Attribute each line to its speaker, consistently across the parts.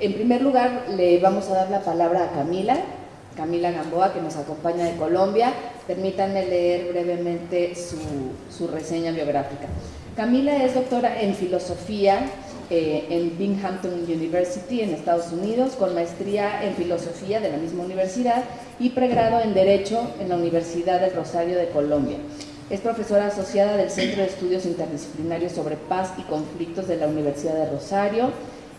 Speaker 1: En primer lugar, le vamos a dar la palabra a Camila, Camila Gamboa, que nos acompaña de Colombia. Permítanme leer brevemente su, reseña biográfica. Camila es doctora en filosofía eh, en Binghamton University en Estados Unidos, con maestría en filosofía de la misma universidad y pregrado en Derecho en la Universidad del Rosario de Colombia. Es profesora asociada del Centro de Estudios Interdisciplinarios sobre Paz y Conflictos de la Universidad de Rosario,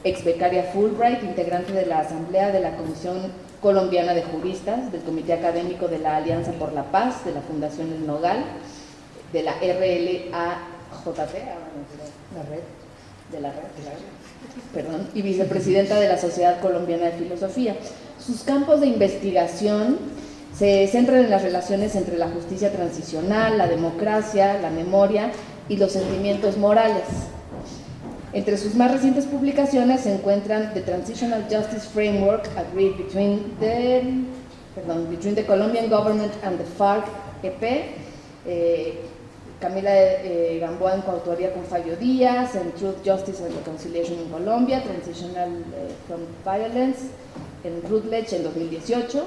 Speaker 1: ex becaria Fulbright, integrante de la Asamblea de la Comisión Colombiana de Juristas, del Comité Académico de la Alianza por la Paz, de la Fundación El Nogal, de la RLAJP, la red de la red, perdón, y vicepresidenta de la Sociedad Colombiana de Filosofía. Sus campos de investigación se centran en las relaciones entre la justicia transicional, la democracia, la memoria y los sentimientos morales. Entre sus más recientes publicaciones se encuentran The Transitional Justice Framework Agreed Between the, between the Colombian Government and the FARC-EP, eh, Camila eh, Gamboa en coautoría con Fabio Díaz, en Truth, Justice and Reconciliation in Colombia, Transitional eh, from Violence, en Routledge en 2018.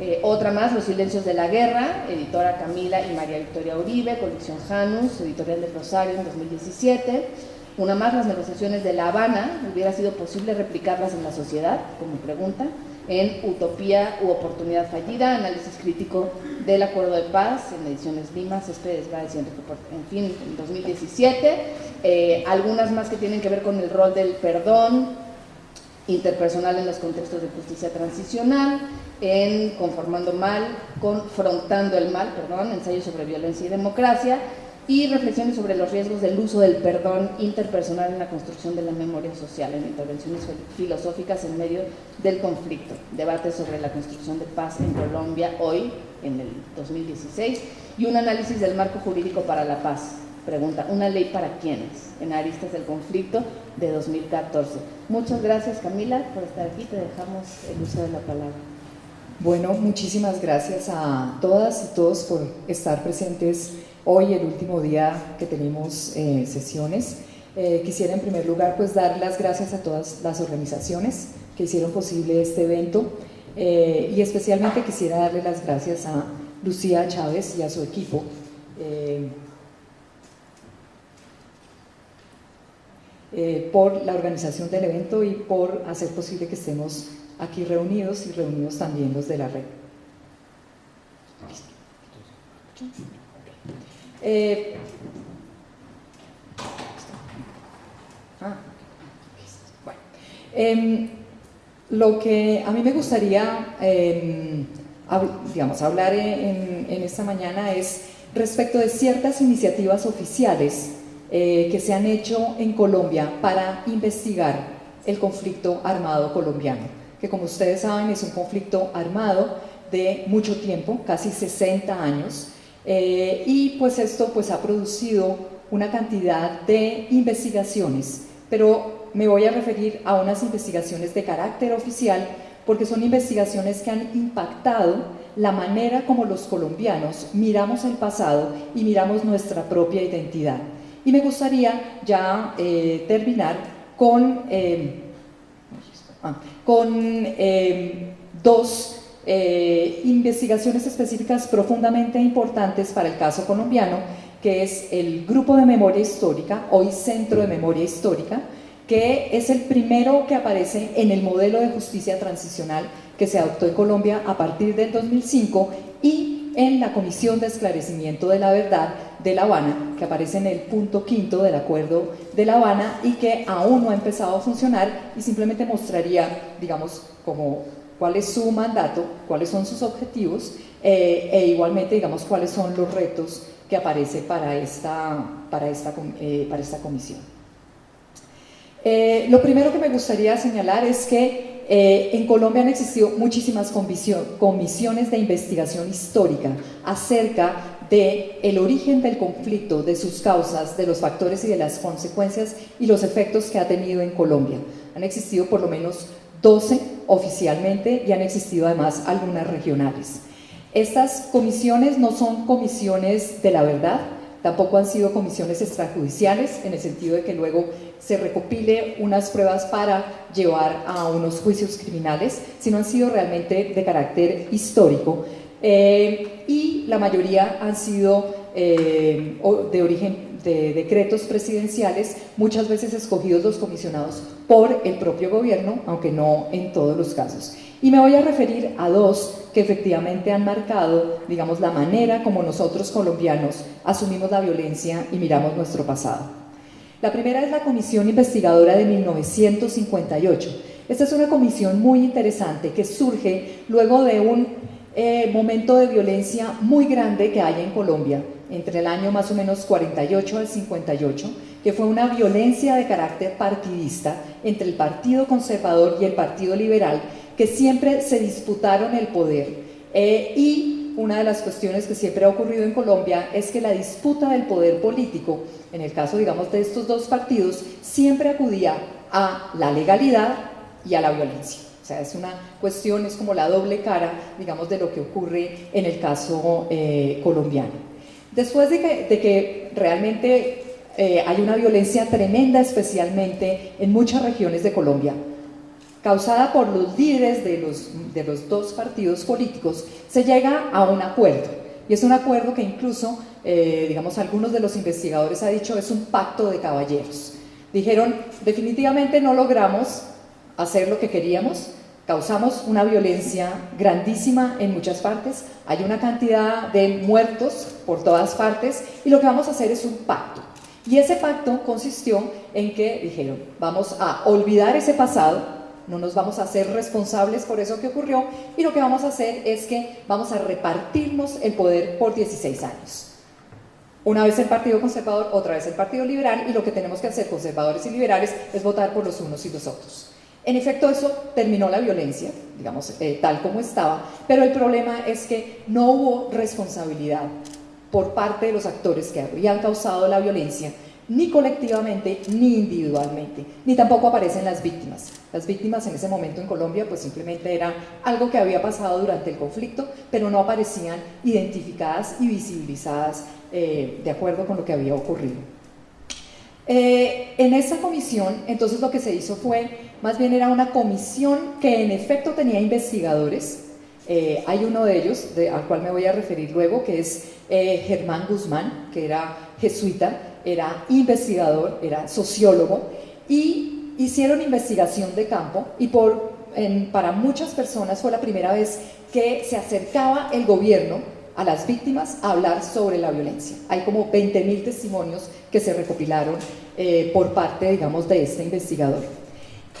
Speaker 1: Eh, otra más, Los Silencios de la Guerra, editora Camila y María Victoria Uribe, colección Janus, editorial de Rosario en 2017. Una más, Las Negociaciones de La Habana, ¿hubiera sido posible replicarlas en la sociedad? Como pregunta en Utopía u Oportunidad Fallida, análisis crítico del Acuerdo de Paz, en ediciones Lima, Céspedes, en fin, en 2017. Eh, algunas más que tienen que ver con el rol del perdón interpersonal en los contextos de justicia transicional, en Conformando Mal, Confrontando el Mal, perdón, ensayo sobre violencia y democracia, y reflexiones sobre los riesgos del uso del perdón interpersonal en la construcción de la memoria social, en intervenciones filosóficas en medio del conflicto, debate sobre la construcción de paz en Colombia hoy, en el 2016, y un análisis del marco jurídico para la paz. Pregunta, ¿una ley para quiénes? En Aristas del Conflicto de 2014. Muchas gracias Camila por estar aquí, te dejamos el uso de la palabra.
Speaker 2: Bueno, muchísimas gracias a todas y todos por estar presentes hoy, el último día que tenemos eh, sesiones. Eh, quisiera en primer lugar pues dar las gracias a todas las organizaciones que hicieron posible este evento eh, y especialmente quisiera darle las gracias a Lucía Chávez y a su equipo por la organización del evento y por hacer posible que estemos aquí reunidos y reunidos también los de la red. Eh, ah, em, lo que a mí me gustaría em, digamos, hablar en, esta mañana es respecto de ciertas iniciativas oficiales eh, que se han hecho en Colombia para investigar el conflicto armado colombiano, que como ustedes saben es un conflicto armado de mucho tiempo, casi 60 años, eh, y pues esto pues ha producido una cantidad de investigaciones, pero me voy a referir a unas investigaciones de carácter oficial porque son investigaciones que han impactado la manera como los colombianos miramos el pasado y miramos nuestra propia identidad. Y me gustaría ya eh, terminar con, eh, con dos eh, investigaciones específicas profundamente importantes para el caso colombiano, que es el Grupo de Memoria Histórica, hoy Centro de Memoria Histórica, que es el primero que aparece en el modelo de justicia transicional que se adoptó en Colombia a partir del 2005 y en la Comisión de Esclarecimiento de la Verdad de La Habana, que aparece en el punto quinto del Acuerdo de La Habana y que aún no ha empezado a funcionar y simplemente mostraría, digamos, como cuál es su mandato, cuáles son sus objetivos eh, e igualmente, digamos, cuáles son los retos que aparece para esta, para esta, eh, para esta comisión. Eh, lo primero que me gustaría señalar es que en Colombia han existido muchísimas comisiones de investigación histórica acerca de origen del conflicto, de sus causas, de los factores y de las consecuencias y los efectos que ha tenido en Colombia. Han existido por lo menos 12 oficialmente y han existido además algunas regionales. Estas comisiones no son comisiones de la verdad, tampoco han sido comisiones extrajudiciales, en el sentido de que luego se recopile unas pruebas para llevar a unos juicios criminales, sino han sido realmente de carácter histórico. Eh, y la mayoría han sido eh, de origen de decretos presidenciales, muchas veces escogidos los comisionados por el propio gobierno, aunque no en todos los casos. Y me voy a referir a dos que efectivamente han marcado, digamos, la manera como nosotros colombianos asumimos la violencia y miramos nuestro pasado. La primera es la Comisión Investigadora de 1958. Esta es una comisión muy interesante que surge luego de un eh, momento de violencia muy grande que hay en Colombia, entre el año más o menos 48 al 58, que fue una violencia de carácter partidista entre el Partido Conservador y el Partido Liberal, que siempre se disputaron el poder. Eh, y una de las cuestiones que siempre ha ocurrido en Colombia es que la disputa del poder político, en el caso, digamos, de estos dos partidos, siempre acudía a la legalidad y a la violencia. O sea, es una cuestión, es como la doble cara, digamos, de lo que ocurre en el caso eh, colombiano. Después de que, realmente eh, hay una violencia tremenda, especialmente en muchas regiones de Colombia, causada por los líderes de los, de los dos partidos políticos, se llega a un acuerdo. Y es un acuerdo que incluso, eh, digamos, algunos de los investigadores han dicho es un pacto de caballeros. Dijeron, definitivamente no logramos hacer lo que queríamos, causamos una violencia grandísima en muchas partes, hay una cantidad de muertos por todas partes y lo que vamos a hacer es un pacto. Y ese pacto consistió en que dijeron, vamos a olvidar ese pasado, no nos vamos a hacer responsables por eso que ocurrió y lo que vamos a hacer es que vamos a repartirnos el poder por 16 años. Una vez el Partido Conservador, otra vez el Partido Liberal y lo que tenemos que hacer conservadores y liberales es votar por los unos y los otros. En efecto, eso terminó la violencia, digamos, eh, tal como estaba, pero el problema es que no hubo responsabilidad por parte de los actores que habían causado la violencia ni colectivamente ni individualmente, ni tampoco aparecen las víctimas. Las víctimas en ese momento en Colombia pues simplemente era algo que había pasado durante el conflicto, pero no aparecían identificadas y visibilizadas eh, de acuerdo con lo que había ocurrido. Eh, en esa comisión, entonces lo que se hizo fue, más bien era una comisión que en efecto tenía investigadores, eh, hay uno de ellos, al cual me voy a referir luego, que es Germán Guzmán, que era jesuita, era investigador, era sociólogo, y hicieron investigación de campo y para muchas personas fue la primera vez que se acercaba el gobierno a las víctimas a hablar sobre la violencia. Hay como 20.000 testimonios que se recopilaron eh, por parte, digamos, de este investigador.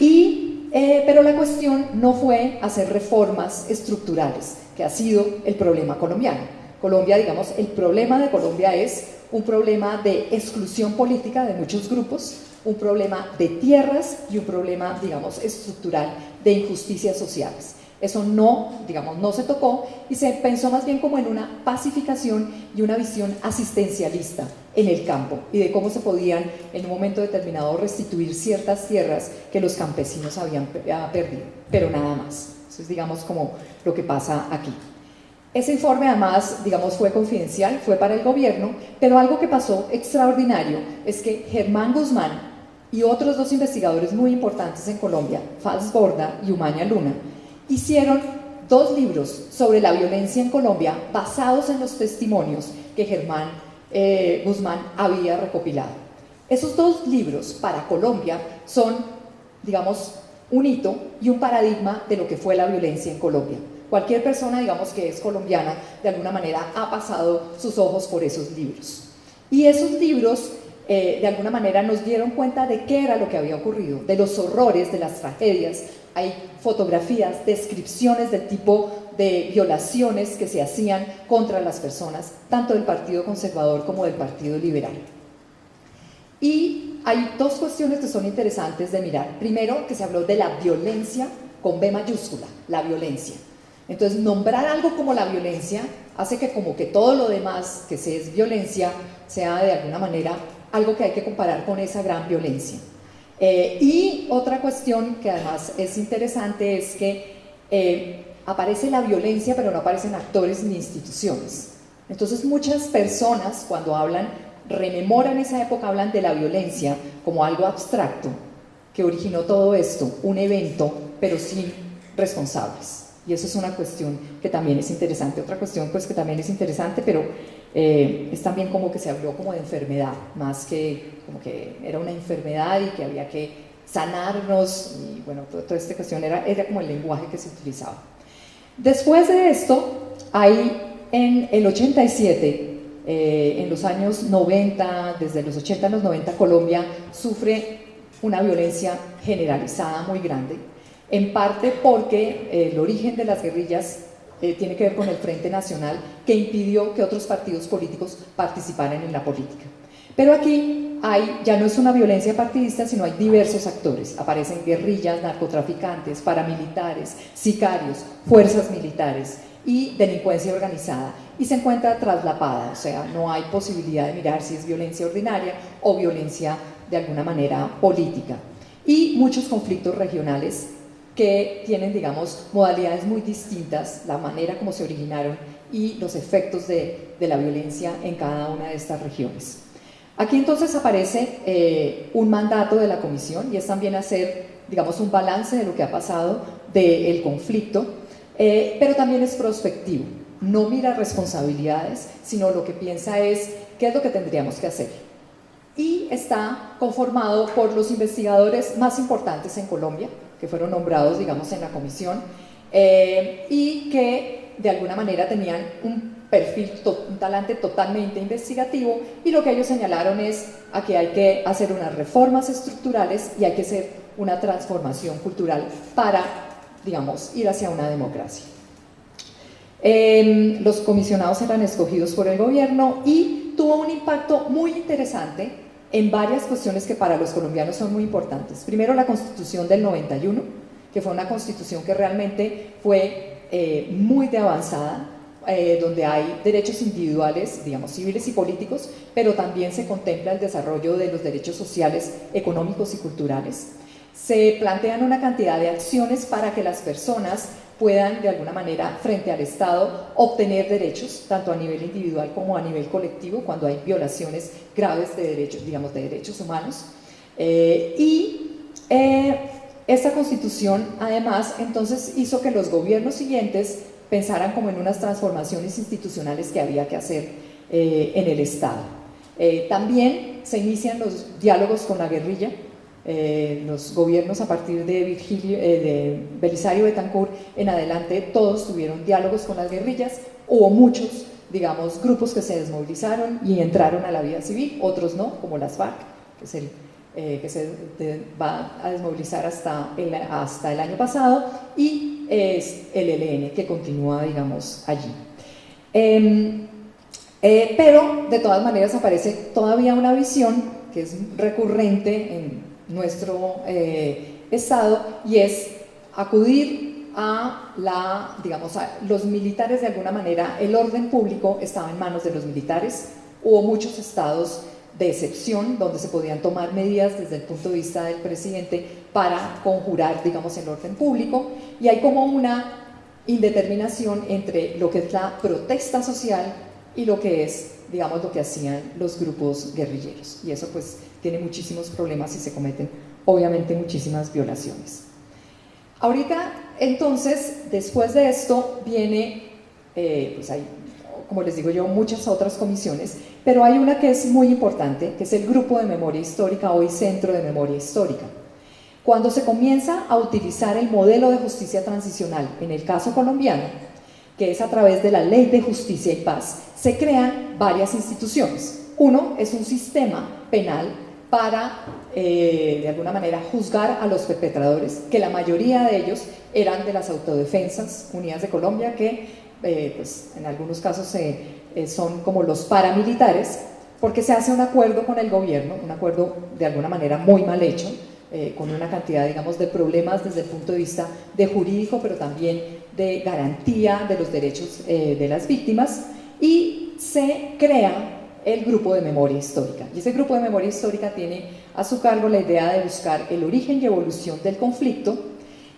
Speaker 2: Y, eh, pero la cuestión no fue hacer reformas estructurales, que ha sido el problema colombiano. Colombia, digamos, el problema de Colombia es un problema de exclusión política de muchos grupos, un problema de tierras y un problema, digamos, estructural de injusticias sociales. Eso no, digamos, no se tocó y se pensó más bien como en una pacificación y una visión asistencialista en el campo y de cómo se podían en un momento determinado restituir ciertas tierras que los campesinos habían perdido, pero nada más. Eso es, digamos, como lo que pasa aquí. Ese informe además, digamos, fue confidencial, fue para el gobierno, pero algo que pasó extraordinario es que Germán Guzmán y otros dos investigadores muy importantes en Colombia, Faz Borda y Umaña Luna, hicieron dos libros sobre la violencia en Colombia basados en los testimonios que Germán eh, Guzmán había recopilado. Esos dos libros para Colombia son, digamos, un hito y un paradigma de lo que fue la violencia en Colombia. Cualquier persona, digamos, que es colombiana, de alguna manera ha pasado sus ojos por esos libros. Y esos libros, eh, de alguna manera, nos dieron cuenta de qué era lo que había ocurrido, de los horrores, de las tragedias. Hay fotografías, descripciones del tipo de violaciones que se hacían contra las personas, tanto del Partido Conservador como del Partido Liberal. Y hay dos cuestiones que son interesantes de mirar. Primero, que se habló de la violencia con B mayúscula, la violencia. Entonces, nombrar algo como la violencia hace que como que todo lo demás que se es violencia sea de alguna manera algo que hay que comparar con esa gran violencia. Eh, y otra cuestión que además es interesante es que eh, aparece la violencia, pero no aparecen actores ni instituciones. Entonces muchas personas cuando hablan rememoran esa época, hablan de la violencia como algo abstracto que originó todo esto, un evento, pero sin responsables. Y eso es una cuestión que también es interesante. Otra cuestión pues que también es interesante, pero eh, es también como que se habló como de enfermedad, más que como que era una enfermedad y que había que sanarnos, y bueno, toda, esta cuestión era, era como el lenguaje que se utilizaba. Después de esto, hay en el 87, eh, en los años 90, desde los 80 a los 90, Colombia sufre una violencia generalizada muy grande, en parte porque eh, el origen de las guerrillas eh, tiene que ver con el Frente Nacional, que impidió que otros partidos políticos participaran en la política. Pero aquí hay, ya no es una violencia partidista, sino hay diversos actores. Aparecen guerrillas, narcotraficantes, paramilitares, sicarios, fuerzas militares y delincuencia organizada. Y se encuentra traslapada, o sea, no hay posibilidad de mirar si es violencia ordinaria o violencia de alguna manera política. Y muchos conflictos regionales que tienen, digamos, modalidades muy distintas, la manera como se originaron y los efectos de, la violencia en cada una de estas regiones. Aquí entonces aparece eh, un mandato de la comisión y es también hacer, digamos, un balance de lo que ha pasado del conflicto, eh, pero también es prospectivo, no mira responsabilidades, sino lo que piensa es qué es lo que tendríamos que hacer. Y está conformado por los investigadores más importantes en Colombia, que fueron nombrados, digamos, en la comisión, eh, y que de alguna manera tenían un perfil, un talante totalmente investigativo, y lo que ellos señalaron es a que hay que hacer unas reformas estructurales y hay que hacer una transformación cultural para, digamos, ir hacia una democracia. Em, los comisionados eran escogidos por el gobierno y tuvo un impacto muy interesante en varias cuestiones que para los colombianos son muy importantes. Primero, la constitución del 91, que fue una constitución que realmente fue eh, muy de avanzada, eh, donde hay derechos individuales, digamos, civiles y políticos, pero también se contempla el desarrollo de los derechos sociales, económicos y culturales. Se plantean una cantidad de acciones para que las personas puedan de alguna manera frente al Estado obtener derechos, tanto a nivel individual como a nivel colectivo, cuando hay violaciones graves de derechos, digamos, de derechos humanos. Eh, y eh, esta constitución además entonces hizo que los gobiernos siguientes pensaran como en unas transformaciones institucionales que había que hacer eh, en el Estado. también se inician los diálogos con la guerrilla, eh, los gobiernos a partir de, Virgilio, eh, de Belisario Betancourt en adelante, todos tuvieron diálogos con las guerrillas, hubo muchos, digamos, grupos que se desmovilizaron y entraron a la vida civil, otros no, como las FARC, que, eh, que se va a desmovilizar hasta el, hasta el año pasado, y es el ELN, que continúa, digamos, allí. Em, pero, de todas maneras, aparece todavía una visión que es recurrente en nuestro eh, Estado y es acudir a la, digamos, a los militares de alguna manera, el orden público estaba en manos de los militares, hubo muchos estados de excepción donde se podían tomar medidas desde el punto de vista del presidente para conjurar, digamos, el orden público. Y hay como una indeterminación entre lo que es la protesta social y lo que es, digamos, lo que hacían los grupos guerrilleros. Y eso pues tiene muchísimos problemas y se cometen obviamente muchísimas violaciones. Ahorita, entonces, después de esto viene, eh, pues hay, como les digo yo, muchas otras comisiones, pero hay una que es muy importante, que es el Grupo de Memoria Histórica, hoy Centro de Memoria Histórica. Cuando se comienza a utilizar el modelo de justicia transicional, en el caso colombiano, que es a través de la Ley de Justicia y Paz, se crean varias instituciones. Uno es un sistema penal para, eh, de alguna manera, juzgar a los perpetradores, que la mayoría de ellos eran de las Autodefensas Unidas de Colombia, que eh, pues, en algunos casos eh, son como los paramilitares, porque se hace un acuerdo con el gobierno, un acuerdo de alguna manera muy mal hecho, con una cantidad, digamos, de problemas desde el punto de vista de jurídico, pero también de garantía de los derechos de las víctimas, y se crea el grupo de memoria histórica. Y ese grupo de memoria histórica tiene a su cargo la idea de buscar el origen y evolución del conflicto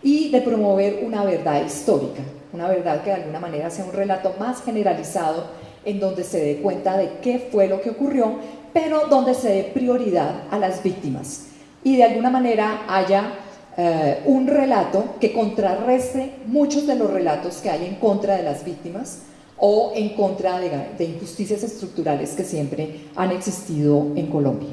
Speaker 2: y de promover una verdad histórica, una verdad que de alguna manera sea un relato más generalizado en donde se dé cuenta de qué fue lo que ocurrió, pero donde se dé prioridad a las víctimas y de alguna manera haya eh, un relato que contrarreste muchos de los relatos que hay en contra de las víctimas o en contra de, injusticias estructurales que siempre han existido en Colombia.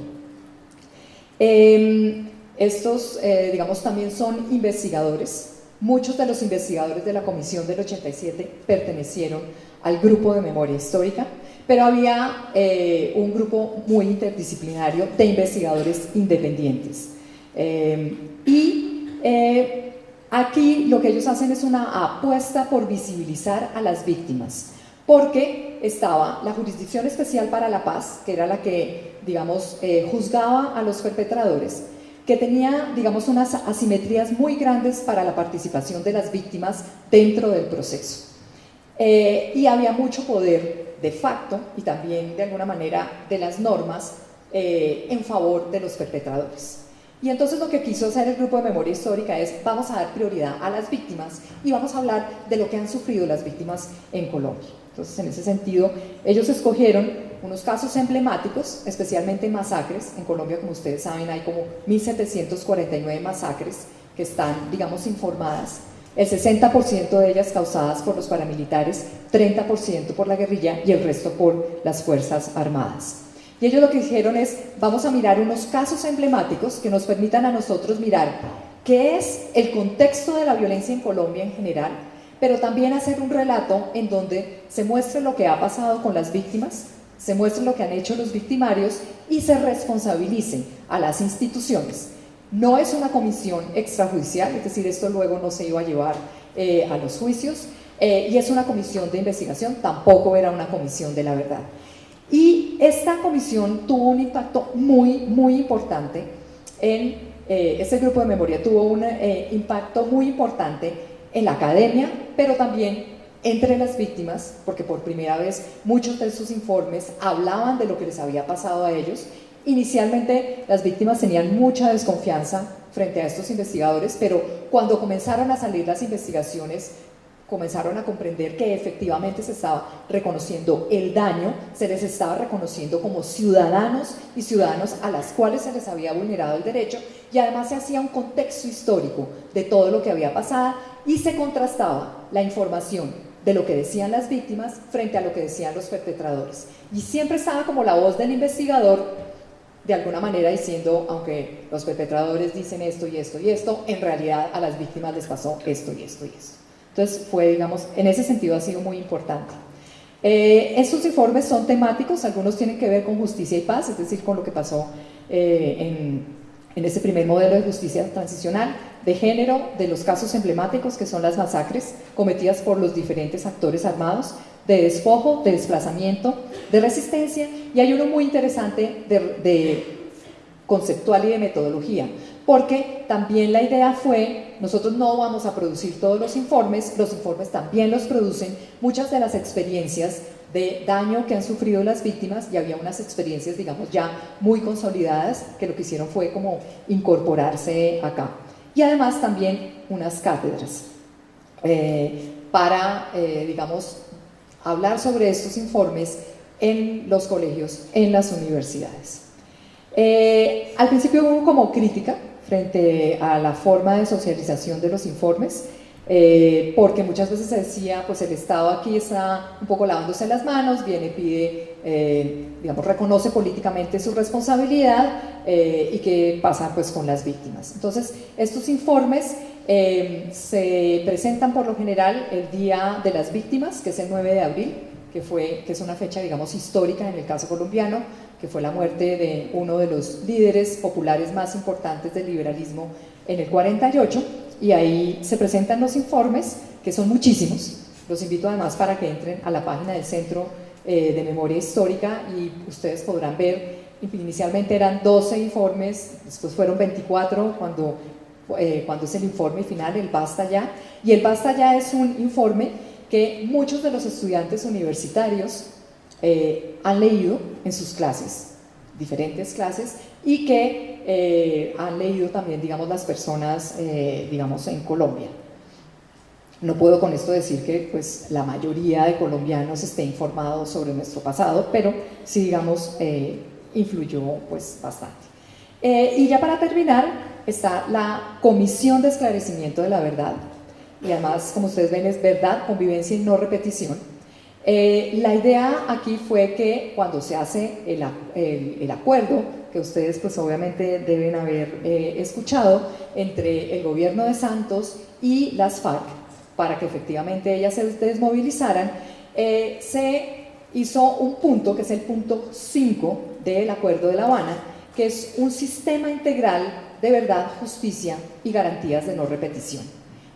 Speaker 2: Em, estos, eh, digamos, también son investigadores. Muchos de los investigadores de la Comisión del 87 pertenecieron al grupo de memoria histórica, pero había eh, un grupo muy interdisciplinario de investigadores independientes. Em, y eh, aquí lo que ellos hacen es una apuesta por visibilizar a las víctimas porque estaba la Jurisdicción Especial para la Paz, que era la que, digamos, eh, juzgaba a los perpetradores, que tenía, digamos, unas asimetrías muy grandes para la participación de las víctimas dentro del proceso. Eh, y había mucho poder de facto y también de alguna manera de las normas eh, en favor de los perpetradores. Y entonces lo que quiso hacer el grupo de memoria histórica es vamos a dar prioridad a las víctimas y vamos a hablar de lo que han sufrido las víctimas en Colombia. Entonces, en ese sentido, ellos escogieron unos casos emblemáticos, especialmente masacres. En Colombia, como ustedes saben, hay como 1.749 masacres que están, digamos, informadas. El 60% de ellas causadas por los paramilitares, 30% por la guerrilla y el resto por las Fuerzas Armadas. Y ellos lo que dijeron es, vamos a mirar unos casos emblemáticos que nos permitan a nosotros mirar qué es el contexto de la violencia en Colombia en general, pero también hacer un relato en donde se muestre lo que ha pasado con las víctimas, se muestre lo que han hecho los victimarios y se responsabilicen a las instituciones. No es una comisión extrajudicial, es decir, esto luego no se iba a llevar eh, a los juicios, eh, y es una comisión de investigación, tampoco era una comisión de la verdad. Y esta comisión tuvo un impacto muy, muy importante en, eh, este grupo de memoria tuvo un impacto muy importante en la academia, pero también entre las víctimas, porque por primera vez muchos de sus informes hablaban de lo que les había pasado a ellos. Inicialmente las víctimas tenían mucha desconfianza frente a estos investigadores, pero cuando comenzaron a salir las investigaciones comenzaron a comprender que efectivamente se estaba reconociendo el daño, se les estaba reconociendo como ciudadanos y ciudadanos a las cuales se les había vulnerado el derecho y además se hacía un contexto histórico de todo lo que había pasado y se contrastaba la información de lo que decían las víctimas frente a lo que decían los perpetradores. Y siempre estaba como la voz del investigador de alguna manera diciendo, aunque los perpetradores dicen esto y esto y esto, en realidad a las víctimas les pasó esto y esto y esto. Entonces fue, digamos, en ese sentido ha sido muy importante. Eh, estos informes son temáticos, algunos tienen que ver con justicia y paz, es decir, con lo que pasó eh, en, en ese primer modelo de justicia transicional, de género, de los casos emblemáticos que son las masacres cometidas por los diferentes actores armados, de despojo, de desplazamiento, de resistencia, y hay uno muy interesante de, de conceptual y de metodología, porque también la idea fue, nosotros no vamos a producir todos los informes, los informes también los producen muchas de las experiencias de daño que han sufrido las víctimas y había unas experiencias, digamos, ya muy consolidadas que lo que hicieron fue como incorporarse acá. Y además también unas cátedras eh, para, eh, digamos, hablar sobre estos informes en los colegios, en las universidades. Eh, al principio hubo como crítica frente a la forma de socialización de los informes, eh, porque muchas veces se decía, pues el Estado aquí está un poco lavándose las manos, viene, pide, eh, digamos, reconoce políticamente su responsabilidad eh, y qué pasa pues con las víctimas. Entonces, estos informes se presentan por lo general el Día de las Víctimas, que es el 9 de abril, que, fue, que es una fecha, digamos, histórica en el caso colombiano, que fue la muerte de uno de los líderes populares más importantes del liberalismo en el 48, y ahí se presentan los informes, que son muchísimos. Los invito además para que entren a la página del Centro eh, de Memoria Histórica y ustedes podrán ver, inicialmente eran 12 informes, después fueron 24 cuando, eh, cuando es el informe final, el Basta Ya, y el Basta Ya es un informe que muchos de los estudiantes universitarios eh, han leído en sus clases, diferentes clases, y que eh, han leído también, digamos, las personas, eh, digamos, en Colombia. No puedo con esto decir que pues, la mayoría de colombianos esté informados sobre nuestro pasado, pero sí, digamos, influyó pues bastante. Eh, y ya para terminar está la Comisión de Esclarecimiento de la Verdad, y además como ustedes ven es verdad, convivencia y no repetición. Eh, la idea aquí fue que cuando se hace el, acuerdo, que ustedes pues obviamente deben haber eh, escuchado, entre el gobierno de Santos y las FARC, para que efectivamente ellas se desmovilizaran, se hizo un punto, que es el punto 5 del Acuerdo de La Habana, que es un sistema integral de verdad, justicia y garantías de no repetición.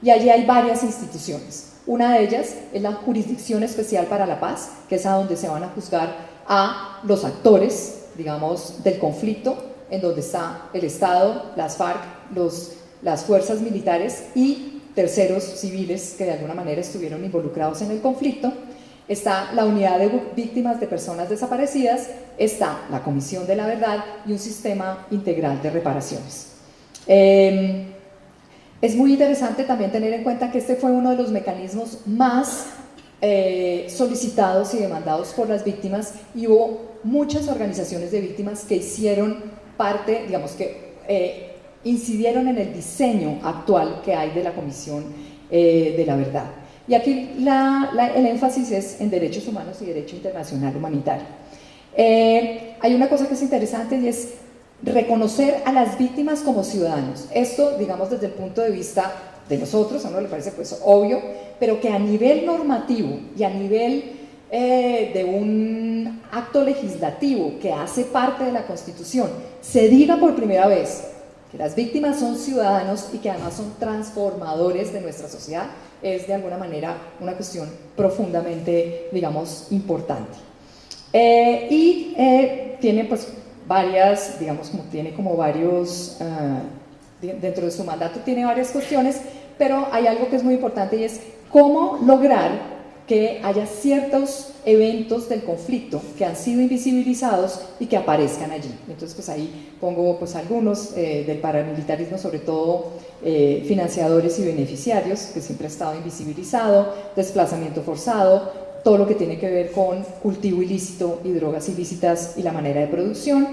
Speaker 2: Y allí hay varias instituciones. Una de ellas es la Jurisdicción Especial para la Paz, que es a donde se van a juzgar a los actores, digamos, del conflicto, en donde está el Estado, las FARC, los, las fuerzas militares y terceros civiles que de alguna manera estuvieron involucrados en el conflicto está la unidad de víctimas de personas desaparecidas, está la Comisión de la Verdad y un sistema integral de reparaciones. Em, es muy interesante también tener en cuenta que este fue uno de los mecanismos más eh, solicitados y demandados por las víctimas y hubo muchas organizaciones de víctimas que hicieron parte, digamos que eh, incidieron en el diseño actual que hay de la Comisión eh, de la Verdad. Y aquí el énfasis es en derechos humanos y derecho internacional humanitario. Eh, hay una cosa que es interesante y es reconocer a las víctimas como ciudadanos. Esto, digamos, desde el punto de vista de nosotros, a uno le parece pues obvio, pero que a nivel normativo y a nivel eh, de un acto legislativo que hace parte de la Constitución, se diga por primera vez que las víctimas son ciudadanos y que además son transformadores de nuestra sociedad, es de alguna manera una cuestión profundamente, digamos, importante. Eh, y eh, tiene pues varias, digamos, como tiene como varios, ah, dentro de su mandato tiene varias cuestiones, pero hay algo que es muy importante y es cómo lograr que haya ciertos eventos del conflicto que han sido invisibilizados y que aparezcan allí. Entonces, pues ahí pongo pues algunos eh, del paramilitarismo, sobre todo eh, financiadores y beneficiarios, que siempre ha estado invisibilizado, desplazamiento forzado, todo lo que tiene que ver con cultivo ilícito y drogas ilícitas y la manera de producción,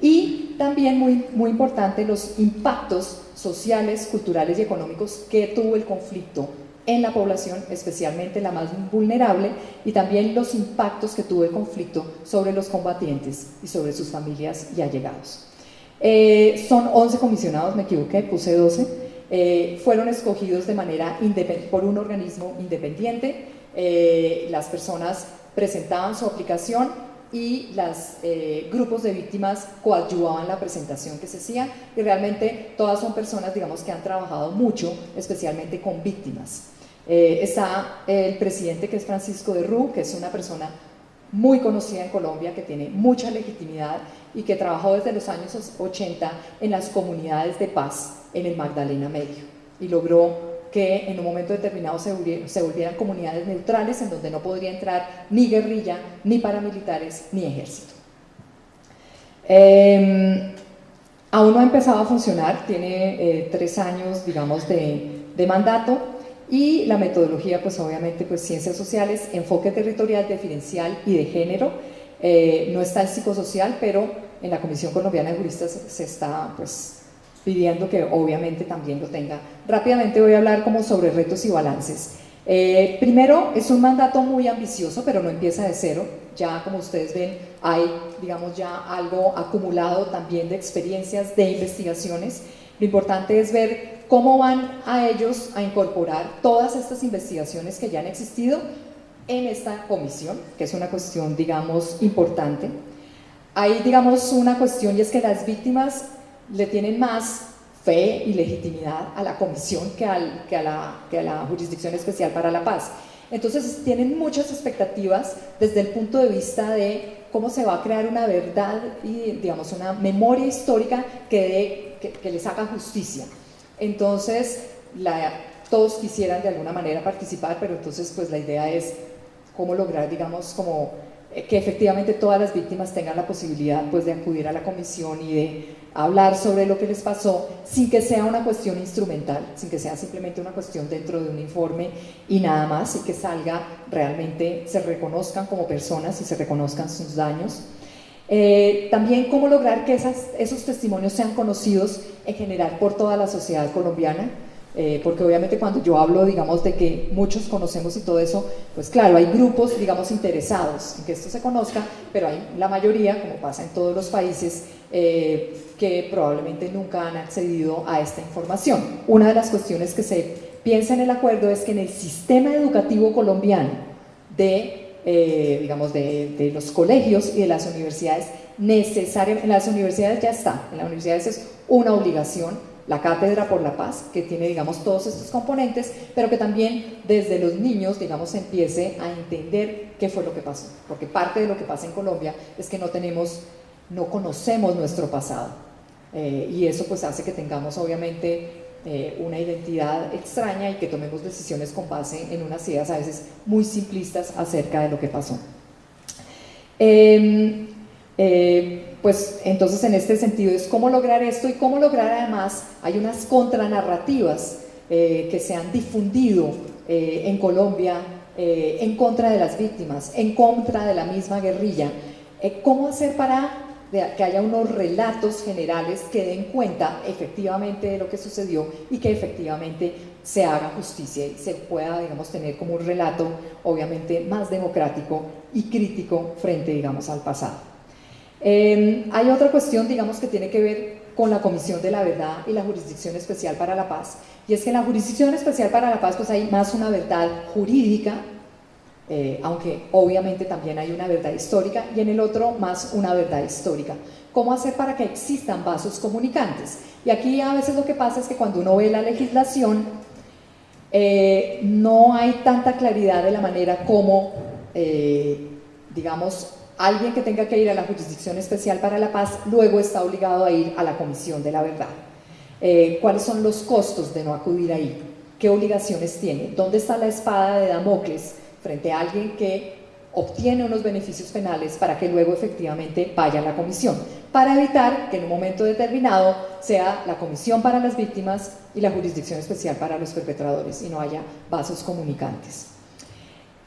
Speaker 2: y también muy, muy importante los impactos sociales, culturales y económicos que tuvo el conflicto en la población, especialmente la más vulnerable, y también los impactos que tuvo el conflicto sobre los combatientes y sobre sus familias y allegados. Eh, son 11 comisionados, me equivoqué, puse 12, eh, fueron escogidos de manera por un organismo independiente, eh, las personas presentaban su aplicación y los grupos de víctimas coadyuvaban la presentación que se hacía. Y realmente todas son personas digamos que han trabajado mucho especialmente con víctimas. Eh, está el presidente que es Francisco de Rú, que es una persona muy conocida en Colombia, que tiene mucha legitimidad y que trabajó desde los años 80 en las comunidades de paz en el Magdalena Medio y logró que en un momento determinado se, volvieran, comunidades neutrales en donde no podría entrar ni guerrilla, ni paramilitares, ni ejército. Em, aún no ha empezado a funcionar, tiene eh, tres años, digamos, de, de mandato, y la metodología, pues obviamente, pues ciencias sociales, enfoque territorial, diferencial y de género. Eh, no está el psicosocial, pero en la Comisión Colombiana de Juristas se está pues pidiendo que obviamente también lo tenga. Rápidamente voy a hablar como sobre retos y balances. Eh, primero, es un mandato muy ambicioso, pero no empieza de cero. Ya como ustedes ven, hay, digamos, ya algo acumulado también de experiencias, de investigaciones. Lo importante es ver cómo van a ellos a incorporar todas estas investigaciones que ya han existido en esta comisión, que es una cuestión, digamos, importante. Hay, digamos, una cuestión y es que las víctimas le tienen más fe y legitimidad a la comisión que, al, que, a la, que a la Jurisdicción Especial para la Paz. Entonces tienen muchas expectativas desde el punto de vista de cómo se va a crear una verdad y, digamos, una memoria histórica que, que, que les haga justicia. Entonces, todos quisieran de alguna manera participar, pero entonces pues la idea es cómo lograr, digamos, como que efectivamente todas las víctimas tengan la posibilidad pues de acudir a la comisión y de hablar sobre lo que les pasó sin que sea una cuestión instrumental, sin que sea simplemente una cuestión dentro de un informe y nada más, y que salga realmente, se reconozcan como personas y se reconozcan sus daños. Eh, también cómo lograr que esos testimonios sean conocidos en general por toda la sociedad colombiana, eh, porque obviamente cuando yo hablo, digamos, de que muchos conocemos y todo eso, pues claro, hay grupos, digamos, interesados en que esto se conozca, pero hay la mayoría, como pasa en todos los países, eh, que probablemente nunca han accedido a esta información. Una de las cuestiones que se piensa en el acuerdo es que en el sistema educativo colombiano de eh, digamos, de, los colegios y de las universidades, necesariamente, en las universidades ya está, en las universidades es una obligación, la Cátedra por la Paz, que tiene, digamos, todos estos componentes, pero que también desde los niños, digamos, empiece a entender qué fue lo que pasó, porque parte de lo que pasa en Colombia es que no tenemos, no conocemos nuestro pasado, eh, y eso pues hace que tengamos, obviamente, eh, una identidad extraña y que tomemos decisiones con base en unas ideas a veces muy simplistas acerca de lo que pasó. Em, eh, pues entonces en este sentido es cómo lograr esto y cómo lograr además, hay unas contranarrativas eh, que se han difundido en Colombia en contra de las víctimas, en contra de la misma guerrilla. ¿Cómo hacer para que haya unos relatos generales que den cuenta efectivamente de lo que sucedió y que efectivamente se haga justicia y se pueda, digamos, tener como un relato obviamente más democrático y crítico frente, digamos, al pasado. Em, hay otra cuestión, digamos, que tiene que ver con la Comisión de la Verdad y la Jurisdicción Especial para la Paz, y es que en la Jurisdicción Especial para la Paz pues hay más una verdad jurídica eh, aunque obviamente también hay una verdad histórica, y en el otro más una verdad histórica. ¿Cómo hacer para que existan vasos comunicantes? Y aquí a veces lo que pasa es que cuando uno ve la legislación, eh, no hay tanta claridad de la manera como, eh, digamos, alguien que tenga que ir a la Jurisdicción Especial para la Paz luego está obligado a ir a la Comisión de la Verdad. ¿Cuáles son los costos de no acudir ahí? ¿Qué obligaciones tiene? ¿Dónde está la espada de Damocles? frente a alguien que obtiene unos beneficios penales para que luego efectivamente vaya a la comisión, para evitar que en un momento determinado sea la comisión para las víctimas y la jurisdicción especial para los perpetradores y no haya vasos comunicantes.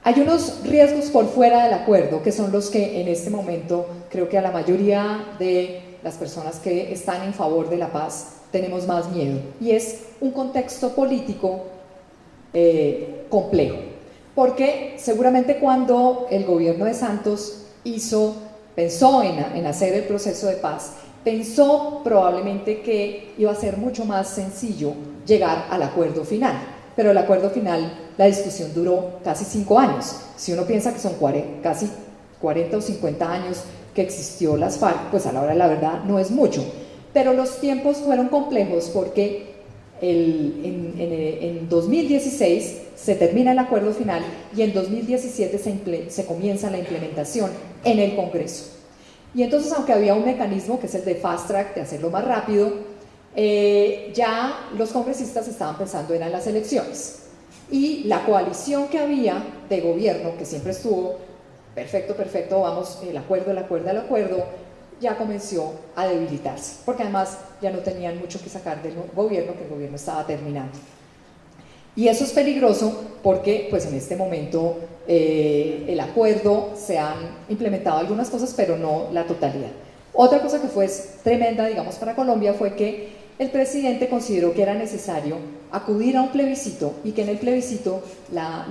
Speaker 2: Hay unos riesgos por fuera del acuerdo que son los que en este momento creo que a la mayoría de las personas que están en favor de la paz tenemos más miedo y es un contexto político eh, complejo porque seguramente cuando el gobierno de Santos hizo, pensó en, hacer el proceso de paz, pensó probablemente que iba a ser mucho más sencillo llegar al acuerdo final. Pero el acuerdo final, la discusión duró casi cinco años. Si uno piensa que son casi 40 o 50 años que existió las FARC, pues a la hora de la verdad no es mucho. Pero los tiempos fueron complejos porque en, en, 2016 se termina el acuerdo final y en 2017 se, se, comienza la implementación en el Congreso. Y entonces, aunque había un mecanismo que es el de fast track, de hacerlo más rápido, eh, ya los congresistas estaban pensando en las elecciones. Y la coalición que había de gobierno, que siempre estuvo, perfecto, perfecto, vamos, el acuerdo, el acuerdo, el acuerdo, ya comenzó a debilitarse, porque además ya no tenían mucho que sacar del gobierno, que el gobierno estaba terminando. Y eso es peligroso porque pues en este momento eh, el acuerdo se han implementado algunas cosas, pero no la totalidad. Otra cosa que fue tremenda, digamos, para Colombia fue que el presidente consideró que era necesario acudir a un plebiscito y que en el plebiscito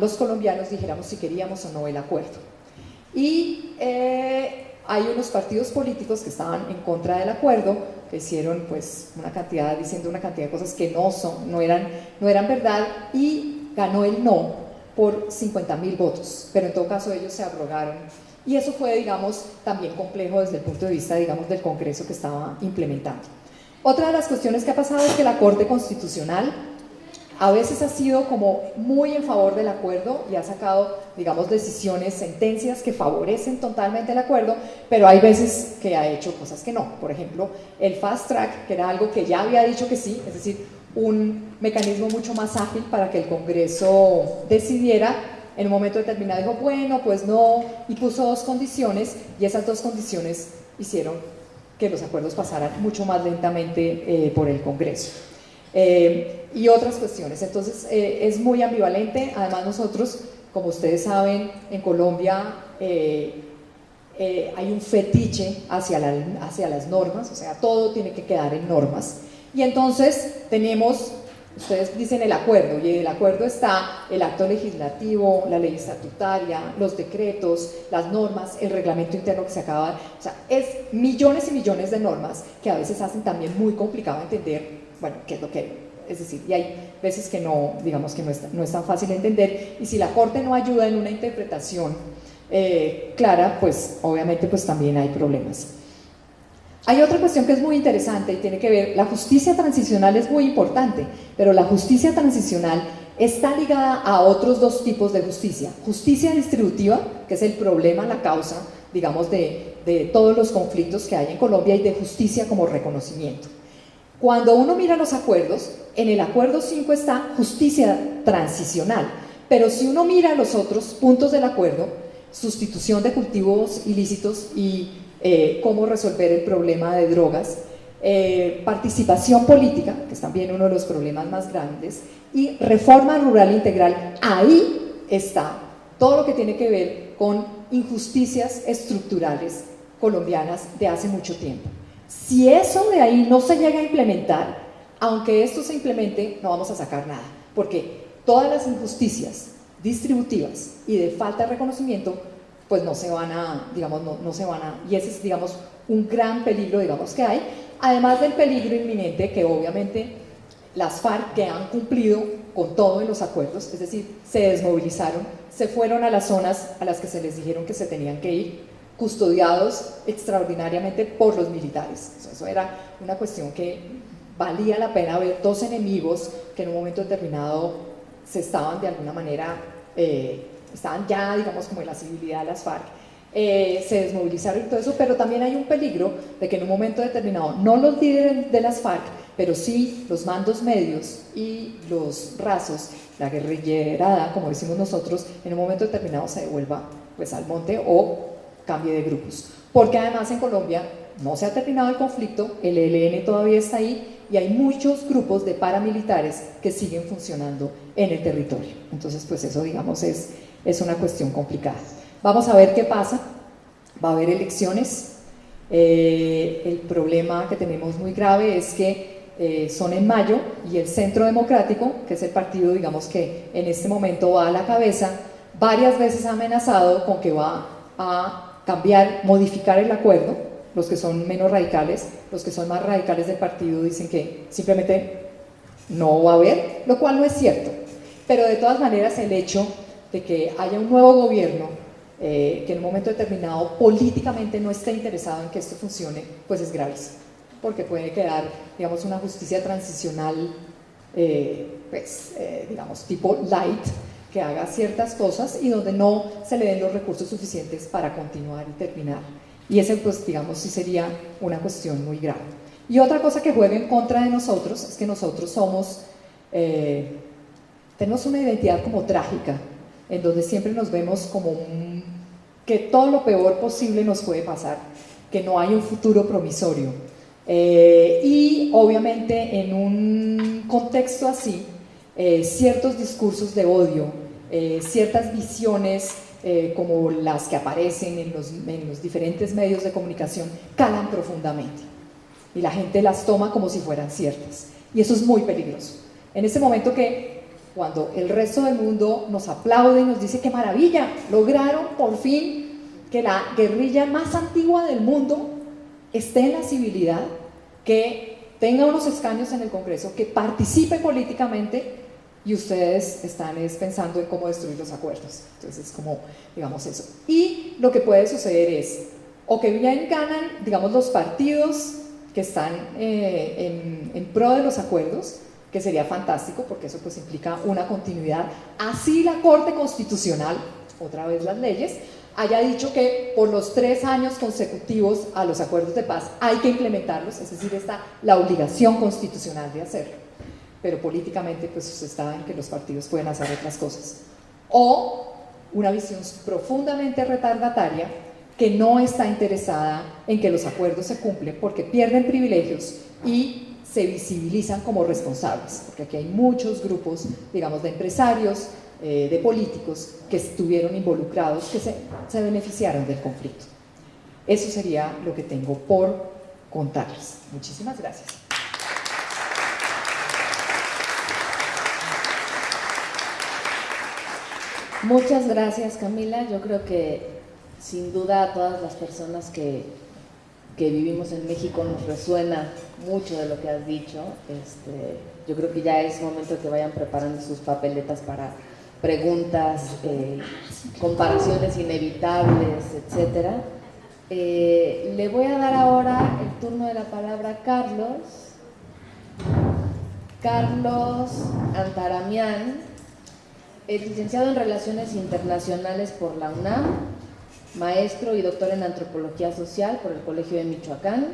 Speaker 2: los colombianos dijéramos si queríamos o no el acuerdo. Y eh, hay unos partidos políticos que estaban en contra del acuerdo, que hicieron pues una cantidad, diciendo una cantidad de cosas que no son, no eran, no eran verdad, y ganó el no por 50 mil votos, pero en todo caso ellos se abrogaron. Y eso fue, digamos, también complejo desde el punto de vista, digamos, del Congreso que estaba implementando. Otra de las cuestiones que ha pasado es que la Corte Constitucional a veces ha sido como muy en favor del acuerdo y ha sacado, digamos, decisiones, sentencias que favorecen totalmente el acuerdo, pero hay veces que ha hecho cosas que no. Por ejemplo, el fast track, que era algo que ya había dicho que sí, es decir, un mecanismo mucho más ágil para que el Congreso decidiera, en un momento determinado dijo, bueno, pues no, y puso dos condiciones, y esas dos condiciones hicieron que los acuerdos pasaran mucho más lentamente eh, por el Congreso. Eh, y otras cuestiones. Entonces eh, es muy ambivalente, además nosotros, como ustedes saben, en Colombia hay un fetiche hacia, hacia las normas, o sea, todo tiene que quedar en normas. Y entonces tenemos, ustedes dicen el acuerdo, y el acuerdo está el acto legislativo, la ley estatutaria, los decretos, las normas, el reglamento interno que se acaba, o sea, es millones y millones de normas que a veces hacen también muy complicado entender, bueno, qué es lo que es decir, y hay veces que no, digamos que no es, no es tan fácil de entender, y si la Corte no ayuda en una interpretación eh, clara, pues obviamente pues también hay problemas. Hay otra cuestión que es muy interesante y tiene que ver, la justicia transicional es muy importante, pero la justicia transicional está ligada a otros dos tipos de justicia. Justicia distributiva, que es el problema, la causa, digamos, de, todos los conflictos que hay en Colombia y de justicia como reconocimiento. Cuando uno mira los acuerdos, en el acuerdo 5 está justicia transicional, pero si uno mira los otros puntos del acuerdo, sustitución de cultivos ilícitos y eh, cómo resolver el problema de drogas, eh, participación política, que es también uno de los problemas más grandes, y reforma rural integral. Ahí está todo lo que tiene que ver con injusticias estructurales colombianas de hace mucho tiempo. Si eso de ahí no se llega a implementar, aunque esto se implemente, no vamos a sacar nada, porque todas las injusticias distributivas y de falta de reconocimiento, pues no se van a, digamos, no, se van a, y ese es, digamos, un gran peligro, digamos, que hay, además del peligro inminente que obviamente las FARC que han cumplido con todos los acuerdos, es decir, se desmovilizaron, se fueron a las zonas a las que se les dijeron que se tenían que ir, custodiados extraordinariamente por los militares. Eso era una cuestión que valía la pena ver dos enemigos que en un momento determinado se estaban de alguna manera eh, estaban ya, digamos, como en la civilidad de las FARC, eh, se desmovilizaron y todo eso, pero también hay un peligro de que en un momento determinado, no los líderes de las FARC, pero sí los mandos medios y los rasos, la guerrillerada, como decimos nosotros, en un momento determinado se devuelva pues, al monte o cambie de grupos. Porque además en Colombia no se ha terminado el conflicto, el ELN todavía está ahí y hay muchos grupos de paramilitares que siguen funcionando en el territorio. Entonces, pues eso, digamos, es, es una cuestión complicada. Vamos a ver qué pasa. Va a haber elecciones. Eh, el problema que tenemos muy grave es que eh, son en mayo y el Centro Democrático, que es el partido, digamos, que en este momento va a la cabeza, varias veces ha amenazado con que va a cambiar, modificar el acuerdo los que son menos radicales, los que son más radicales del partido dicen que simplemente no va a haber, lo cual no es cierto. Pero de todas maneras el hecho de que haya un nuevo gobierno eh, que en un momento determinado políticamente no esté interesado en que esto funcione, pues es gravísimo, porque puede quedar, digamos, una justicia transicional, eh, pues, eh, digamos, tipo light, que haga ciertas cosas y donde no se le den los recursos suficientes para continuar y terminar y ese, pues, digamos, sí sería una cuestión muy grave. Y otra cosa que juega en contra de nosotros es que nosotros somos, tenemos una identidad como trágica, en donde siempre nos vemos como que todo lo peor posible nos puede pasar, que no hay un futuro promisorio. Eh, y obviamente en un contexto así, eh, ciertos discursos de odio, ciertas visiones eh, como las que aparecen en los, en los diferentes medios de comunicación, calan profundamente. Y la gente las toma como si fueran ciertas. Y eso es muy peligroso. En ese momento que cuando el resto del mundo nos aplaude y nos dice qué maravilla, lograron por fin que la guerrilla más antigua del mundo esté en la civilidad, que tenga unos escaños en el Congreso, que participe políticamente, y ustedes están pensando en cómo destruir los acuerdos. Entonces es como, digamos eso. Y lo que puede suceder es, o que bien ganan, digamos, los partidos que están eh, en, pro de los acuerdos, que sería fantástico porque eso pues implica una continuidad. Así la Corte Constitucional, otra vez las leyes, haya dicho que por los tres años consecutivos a los acuerdos de paz hay que implementarlos, es decir, está la obligación constitucional de hacerlo pero políticamente pues está en que los partidos pueden hacer otras cosas. O una visión profundamente retardataria que no está interesada en que los acuerdos se cumplen porque pierden privilegios y se visibilizan como responsables, porque aquí hay muchos grupos, digamos, de empresarios, eh, de políticos que estuvieron involucrados, que se, se beneficiaron del conflicto. Eso sería lo que tengo por contarles. Muchísimas gracias.
Speaker 1: Muchas gracias Camila, yo creo que sin duda a todas las personas que, vivimos en México nos resuena mucho de lo que has dicho. Este, yo creo que ya es momento que vayan preparando sus papeletas para preguntas, eh, comparaciones inevitables, etc. Eh, le voy a dar ahora el turno de la palabra a Carlos. Carlos Antaramián es licenciado en Relaciones Internacionales por la UNAM, maestro y doctor en Antropología Social por el Colegio de Michoacán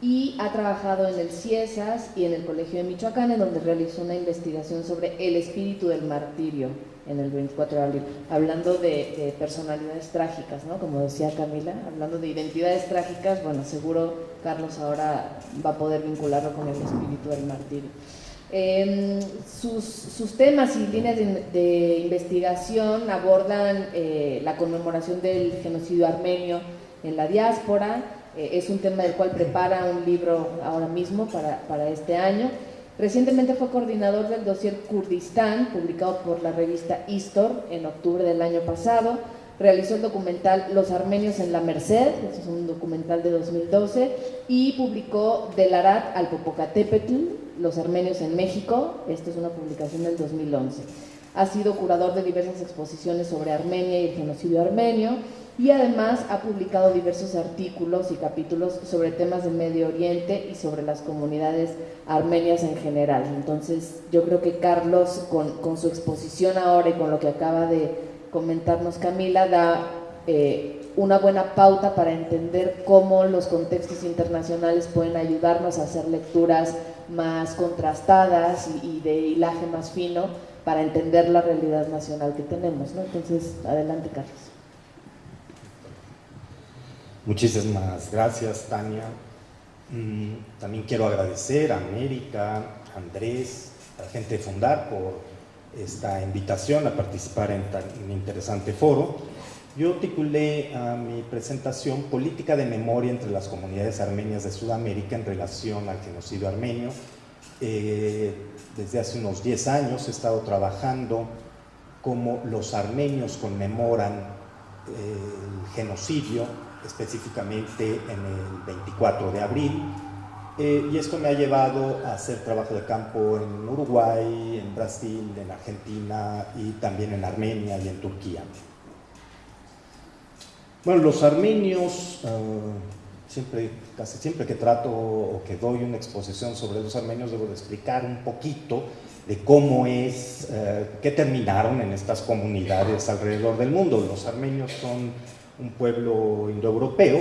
Speaker 1: y ha trabajado en el CIESAS y en el Colegio de Michoacán, en donde realizó una investigación sobre el espíritu del martirio en el 24 de abril, hablando de, personalidades trágicas, ¿no? Como decía Camila, hablando de identidades trágicas, bueno, seguro Carlos ahora va a poder vincularlo con el espíritu del martirio. Em, sus, temas y líneas de, investigación abordan eh, la conmemoración del genocidio armenio en la diáspora, eh, es un tema del cual prepara un libro ahora mismo para, para este año. Recientemente fue coordinador del dossier Kurdistán, publicado por la revista Istor en octubre del año pasado. Realizó el documental Los armenios en la Merced, es un documental de 2012, y publicó Del Arat al Popocatépetl, Los armenios en México, esta es una publicación del 2011. Ha sido curador de diversas exposiciones sobre Armenia y el genocidio armenio, y además ha publicado diversos artículos y capítulos sobre temas del Medio Oriente y sobre las comunidades armenias en general. Entonces yo creo que Carlos con, su exposición ahora y con lo que acaba de comentarnos Camila da eh, una buena pauta para entender cómo los contextos internacionales pueden ayudarnos a hacer lecturas más contrastadas y, de hilaje más fino para entender la realidad nacional que tenemos. Entonces, adelante Carlos.
Speaker 3: Muchísimas gracias, Tania. Mm, también quiero agradecer a América, a Andrés, a la gente de Fundar por esta invitación a participar en tan interesante foro. Yo titulé a mi presentación Política de memoria entre las comunidades armenias de Sudamérica en relación al genocidio armenio. Eh, desde hace unos 10 años he estado trabajando cómo los armenios conmemoran eh, el genocidio específicamente en el 24 de abril. Eh, y esto me ha llevado a hacer trabajo de campo en Uruguay, en Brasil, en Argentina y también en Armenia y en Turquía. Bueno, los armenios, eh, siempre, casi siempre que trato o que doy una exposición sobre los armenios, debo de explicar un poquito de cómo es, eh, qué terminaron en estas comunidades alrededor del mundo. Los armenios son un pueblo indoeuropeo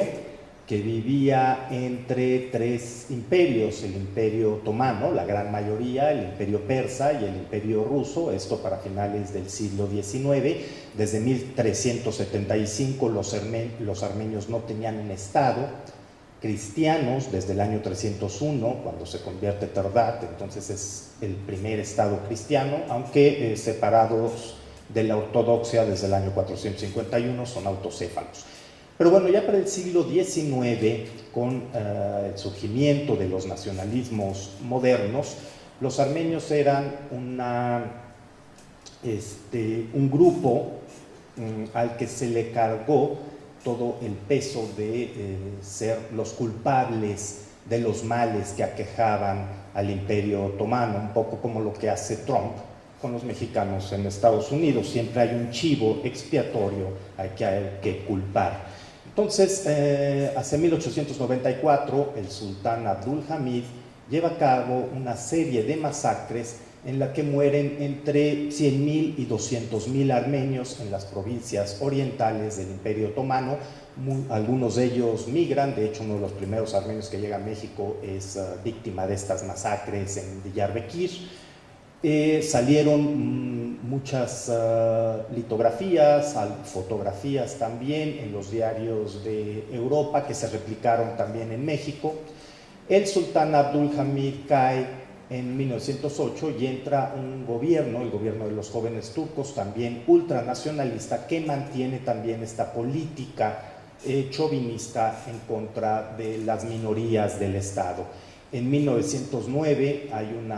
Speaker 3: que vivía entre tres imperios, el imperio otomano, la gran mayoría, el imperio persa y el imperio ruso, esto para finales del siglo XIX. Desde 1375 los, armenios no tenían un estado, cristianos desde el año 301, cuando se convierte Terdat, entonces es el primer estado cristiano, aunque eh, separados de la ortodoxia desde el año 451, son autocéfalos. Pero bueno, ya para el siglo XIX, con eh, el surgimiento de los nacionalismos modernos, los armenios eran este, un grupo al que se le cargó todo el peso de eh, ser los culpables de los males que aquejaban al imperio otomano, un poco como lo que hace Trump con los mexicanos en Estados Unidos. Siempre hay un chivo expiatorio hay que, hay que culpar. Entonces, eh, hacia 1894, el sultán Abdul Hamid lleva a cabo una serie de masacres en la que mueren entre 100.000 y 200.000 armenios en las provincias orientales del Imperio Otomano. algunos de ellos migran, de hecho uno de los primeros armenios que llega a México es eh, víctima de estas masacres en Diyarbakir. Eh, salieron mm, muchas ah, litografías, fotografías también en los diarios de Europa que se replicaron también en México. El sultán Abdul Hamid cae en 1908 y entra un gobierno, el gobierno de los jóvenes turcos, también ultranacionalista, que mantiene también esta política eh, chauvinista en contra de las minorías del Estado. En 1909 hay un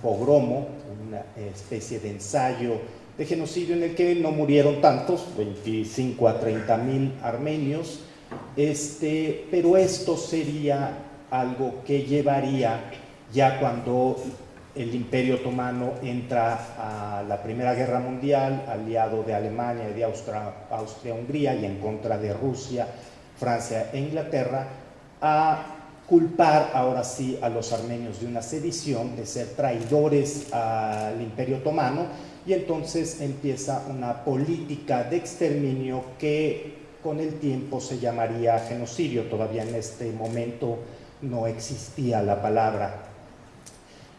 Speaker 3: pogromo, una especie de ensayo de genocidio en el que no murieron tantos, 25 a 30 mil armenios, este, pero esto sería algo que llevaría ya cuando el Imperio Otomano entra a la Primera Guerra Mundial, aliado de Alemania y de Austria-Hungría y en contra de Rusia, Francia e Inglaterra, a culpar ahora sí a los armenios de una sedición, de ser traidores al Imperio Otomano, y entonces empieza una política de exterminio que con el tiempo se llamaría genocidio, todavía en este momento no existía la palabra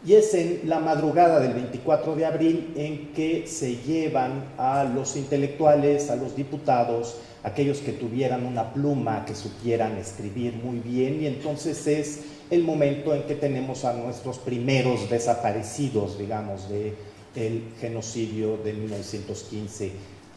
Speaker 3: y es en la madrugada del 24 de abril en que se llevan a los intelectuales, a los diputados, aquellos que tuvieran una pluma, que supieran escribir muy bien, y entonces es el momento en que tenemos a nuestros primeros desaparecidos, digamos, del el genocidio de 1915.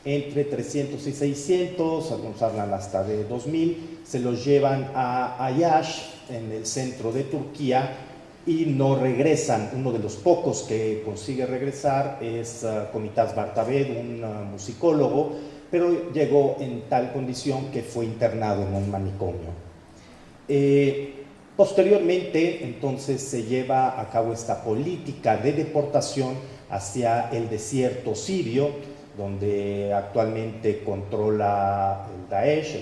Speaker 3: Entre 300 y 600, algunos hablan hasta de 2000, se los llevan a Ayash, en el centro de Turquía, y no regresan. Uno de los pocos que consigue regresar es uh, Comitás Bartabed, un uh, musicólogo, pero llegó en tal condición que fue internado en un manicomio. Eh, posteriormente, entonces, se lleva a cabo esta política de deportación hacia el desierto sirio, donde actualmente controla el Daesh,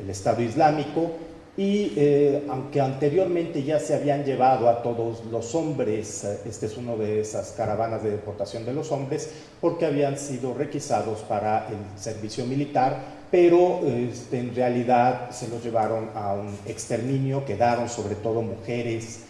Speaker 3: el Estado Islámico, y eh, aunque anteriormente ya se habían llevado a todos los hombres, eh, este es uno de esas caravanas de deportación de los hombres, porque habían sido requisados para el servicio militar, pero este, en realidad se los llevaron a un exterminio, quedaron sobre todo mujeres,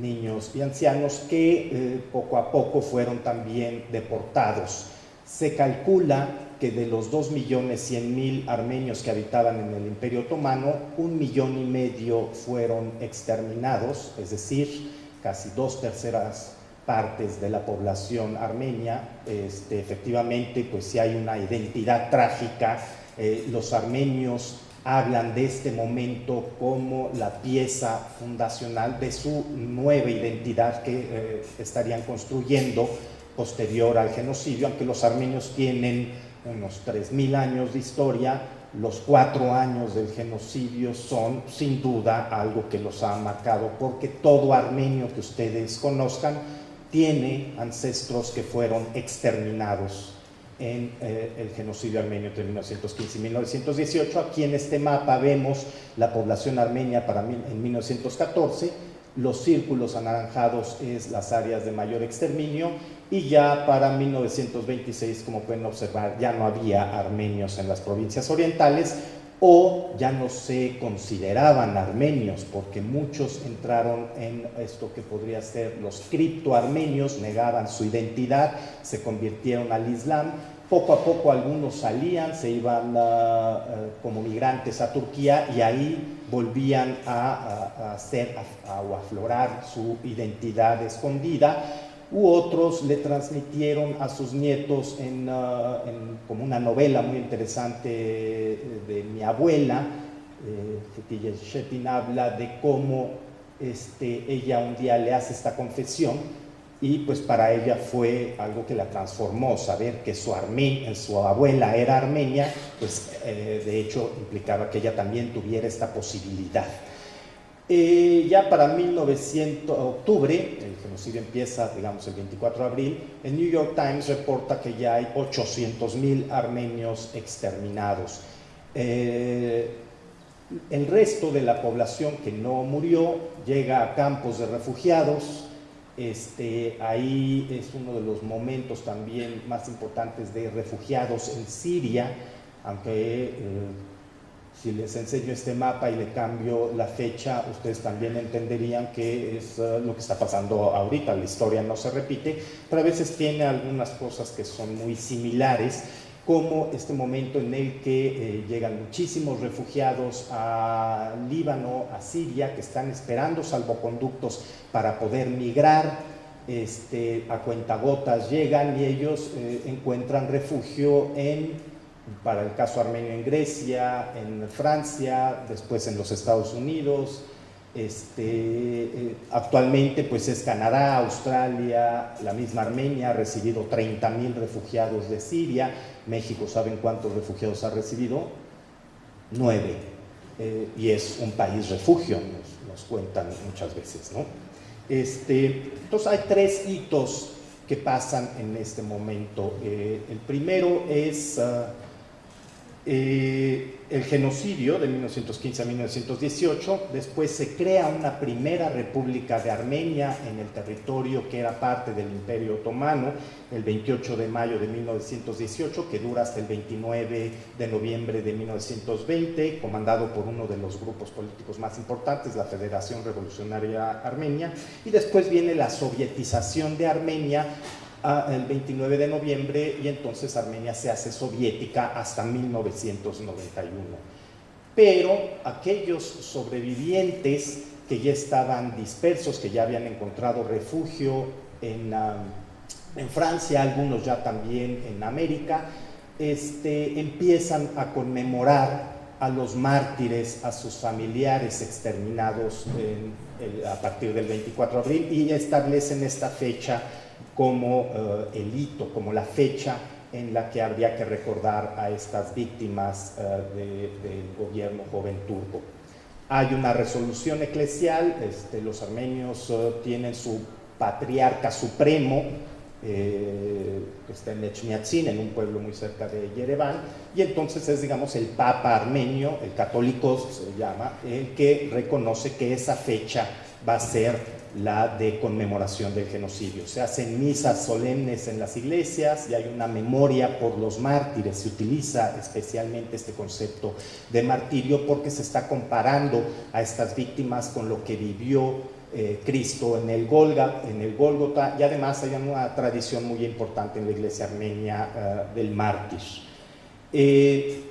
Speaker 3: niños y ancianos que eh, poco a poco fueron también deportados. Se calcula que de los 2.100.000 armenios que habitaban en el Imperio Otomano, un millón y medio fueron exterminados, es decir, casi dos terceras partes de la población armenia. Este, efectivamente, pues si hay una identidad trágica, eh, los armenios hablan de este momento como la pieza fundacional de su nueva identidad que eh, estarían construyendo posterior al genocidio, aunque los armenios tienen unos 3.000 años de historia, los cuatro años del genocidio son sin duda algo que los ha marcado, porque todo armenio que ustedes conozcan tiene ancestros que fueron exterminados en eh, el genocidio armenio entre 1915 y 1918. Aquí en este mapa vemos la población armenia para en 1914, los círculos anaranjados es las áreas de mayor exterminio y ya para 1926, como pueden observar, ya no había armenios en las provincias orientales o ya no se consideraban armenios porque muchos entraron en esto que podría ser los criptoarmenios, negaban su identidad, se convirtieron al Islam. Poco a poco algunos salían, se iban uh, como migrantes a Turquía y ahí volvían a, hacer o aflorar su identidad escondida u otros le transmitieron a sus nietos en, uh, como una novela muy interesante de, mi abuela, eh, Shetin habla de cómo este, ella un día le hace esta confesión y pues para ella fue algo que la transformó, saber que su, su abuela era armenia, pues eh, de hecho implicaba que ella también tuviera esta posibilidad. Eh, ya para 1900, octubre, genocidio empieza, digamos, el 24 de abril, el New York Times reporta que ya hay 800 mil armenios exterminados. Eh, el resto de la población que no murió llega a campos de refugiados. Este, ahí es uno de los momentos también más importantes de refugiados en Siria, aunque eh, si les enseño este mapa y le cambio la fecha, ustedes también entenderían que es eh, lo que está pasando ahorita. La historia no se repite, pero a veces tiene algunas cosas que son muy similares, como este momento en el que eh, llegan muchísimos refugiados a Líbano, a Siria, que están esperando salvoconductos para poder migrar. Este, a cuentagotas llegan y ellos eh, encuentran refugio en para el caso armenio en Grecia, en Francia, después en los Estados Unidos, este, eh, actualmente pues es Canadá, Australia, la misma Armenia ha recibido 30 mil refugiados de Siria, México ¿saben cuántos refugiados ha recibido? Nueve, eh, y es un país refugio, nos, cuentan muchas veces, ¿no? Este, entonces hay tres hitos que pasan en este momento. Eh, el primero es... Ah, eh, el genocidio de 1915 a 1918, después se crea una primera república de Armenia en el territorio que era parte del Imperio Otomano, el 28 de mayo de 1918, que dura hasta el 29 de noviembre de 1920, comandado por uno de los grupos políticos más importantes, la Federación Revolucionaria Armenia, y después viene la sovietización de Armenia el 29 de noviembre y entonces Armenia se hace soviética hasta 1991. Pero aquellos sobrevivientes que ya estaban dispersos, que ya habían encontrado refugio en, Francia, algunos ya también en América, este, empiezan a conmemorar a los mártires, a sus familiares exterminados a partir del 24 de abril y establecen esta fecha como eh, el hito, como la fecha en la que habría que recordar a estas víctimas eh, del gobierno joven turco. Hay una resolución eclesial, este, los armenios eh, tienen su patriarca supremo, que está en Echmiadzin, en un pueblo muy cerca de Yerevan, y entonces es, digamos, el Papa armenio, el católico se llama, el que reconoce que esa fecha va a ser la de conmemoración del genocidio. Se hacen misas solemnes en las iglesias y hay una memoria por los mártires. Se utiliza especialmente este concepto de martirio porque se está comparando a estas víctimas con lo que vivió eh, Cristo en el, Golga, en el Gólgota y además hay una tradición muy importante en la iglesia armenia eh, del mártir. Eh,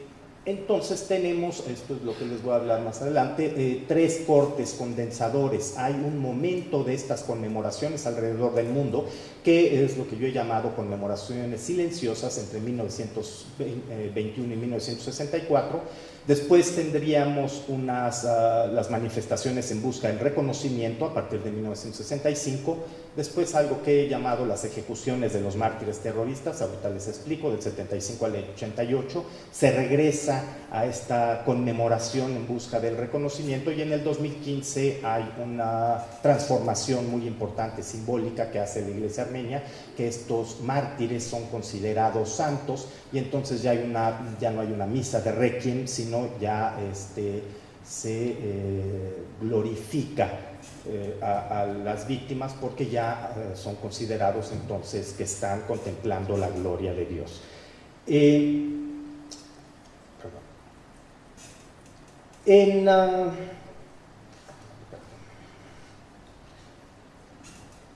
Speaker 3: entonces tenemos, esto es lo que les voy a hablar más adelante, eh, tres cortes condensadores. Hay un momento de estas conmemoraciones alrededor del mundo que es lo que yo he llamado conmemoraciones silenciosas entre 1921 y 1964 Después tendríamos unas, ah, las manifestaciones en busca del reconocimiento a partir de 1965, después algo que he llamado las ejecuciones de los mártires terroristas, ahorita les explico, del 75 al 88, se regresa a esta conmemoración en busca del reconocimiento y en el 2015 hay una transformación muy importante, simbólica que hace la Iglesia Armenia, que estos mártires son considerados santos y entonces ya, no hay una misa de requiem, sino ya este, se eh, glorifica eh, a, las víctimas porque ya eh, son considerados entonces que están contemplando la gloria de Dios. en, ah,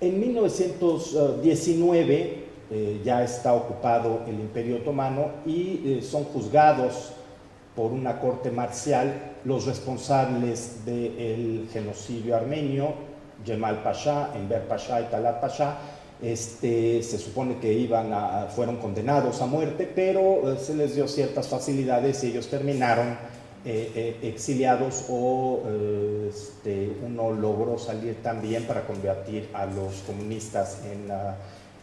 Speaker 3: en 1919 eh, ya está ocupado el Imperio Otomano y eh, son juzgados por una corte marcial los responsables del genocidio armenio, Jemal Pasha, Enver Pasha y Talat Pasha, este, se supone que iban a, fueron condenados a muerte, pero eh, se les dio ciertas facilidades y ellos terminaron exiliados o este, uno logró salir también para convertir a los comunistas en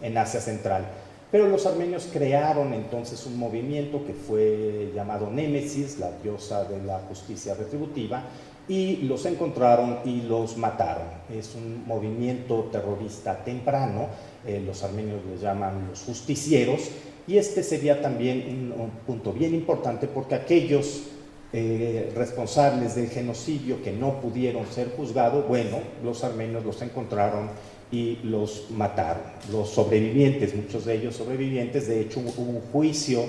Speaker 3: en Asia Central. Pero los armenios crearon entonces un movimiento que fue llamado Némesis, la diosa de la justicia retributiva, y los encontraron y los mataron. Es un movimiento terrorista temprano, eh, los armenios le llaman los justicieros, y este sería también un, punto bien importante porque aquellos eh, responsables del genocidio que no pudieron ser juzgados, bueno, los armenios los encontraron y los mataron. Los sobrevivientes, muchos de ellos sobrevivientes, de hecho hubo un juicio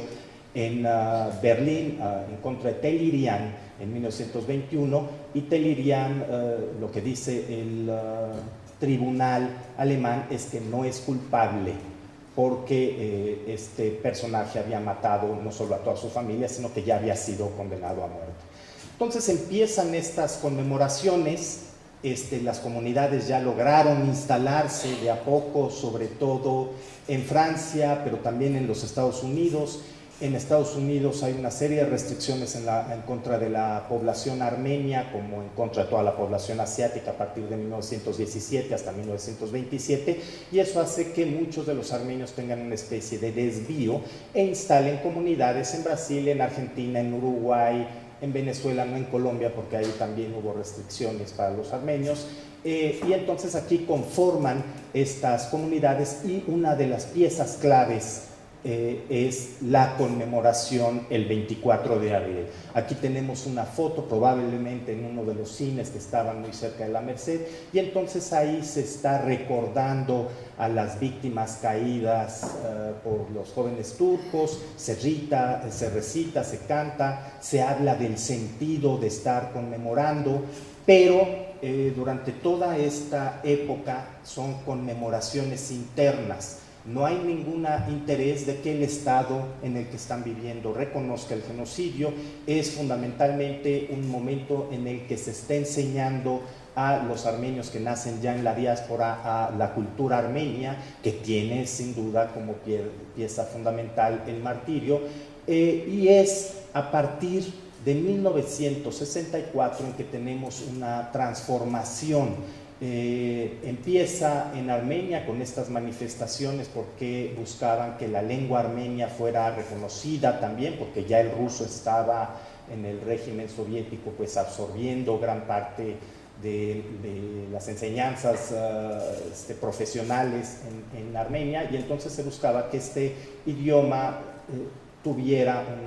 Speaker 3: en ah, Berlín ah, en contra de Telirian en 1921 y Telirian, ah, lo que dice el tribunal alemán es que no es culpable porque eh, este personaje había matado no solo a toda su familia, sino que ya había sido condenado a muerte. Entonces empiezan estas conmemoraciones este, las comunidades ya lograron instalarse de a poco, sobre todo en Francia, pero también en los Estados Unidos, En Estados Unidos hay una serie de restricciones en, contra de la población armenia, como en contra de toda la población asiática a partir de 1917 hasta 1927, y eso hace que muchos de los armenios tengan una especie de desvío e instalen comunidades en Brasil, en Argentina, en Uruguay, en Venezuela, no en Colombia, porque ahí también hubo restricciones para los armenios. Eh, y entonces aquí conforman estas comunidades y una de las piezas claves eh, es la conmemoración el 24 de abril. Aquí tenemos una foto probablemente en uno de los cines que estaban muy cerca de la Merced y entonces ahí se está recordando a las víctimas caídas eh, por los jóvenes turcos, se, se recita, se canta, se habla del sentido de estar conmemorando, pero eh, durante toda esta época son conmemoraciones internas no hay ningún interés de que el Estado en el que están viviendo reconozca el genocidio. Es fundamentalmente un momento en el que se está enseñando a los armenios que nacen ya en la diáspora a la cultura armenia, que tiene sin duda como pieza fundamental el martirio, eh, y es a partir de 1964 en que tenemos una transformación eh, empieza en Armenia con estas manifestaciones porque buscaban que la lengua armenia fuera reconocida también, porque ya el ruso estaba en el régimen soviético pues absorbiendo gran parte de, las enseñanzas ah, este, profesionales en, Armenia. Y entonces se buscaba que este idioma eh, tuviera un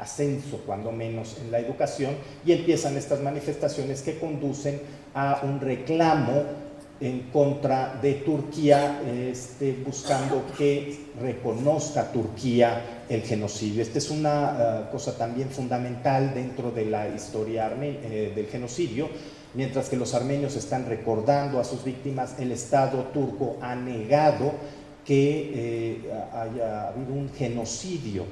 Speaker 3: ascenso cuando menos en la educación. Y empiezan estas manifestaciones que conducen a un reclamo en contra de Turquía, este, buscando que reconozca Turquía el genocidio. Esta es una eh, cosa también fundamental dentro de la historia eh, del genocidio. Mientras que los armenios están recordando a sus víctimas, el Estado turco ha negado que eh, haya habido un genocidio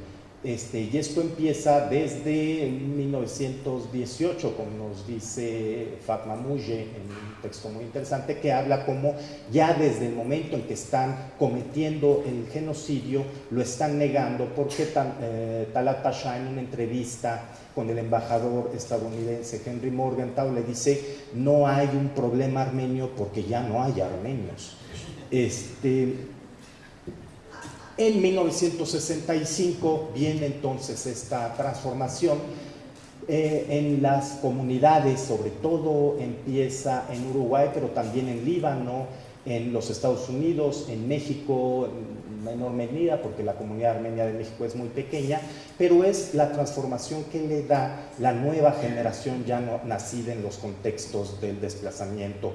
Speaker 3: este, y esto empieza desde 1918, como nos dice Fatma Muje en un texto muy interesante, que habla como ya desde el momento en que están cometiendo el genocidio, lo están negando, porque eh, Talat Pasha en una entrevista con el embajador estadounidense Henry Morgenthau le dice, no hay un problema armenio porque ya no hay armenios. Este, en 1965 viene entonces esta transformación eh, en las comunidades, sobre todo empieza en Uruguay, pero también en Líbano, en los Estados Unidos, en México, en menor medida, porque la comunidad armenia de México es muy pequeña, pero es la transformación que le da la nueva generación ya no, nacida en los contextos del desplazamiento.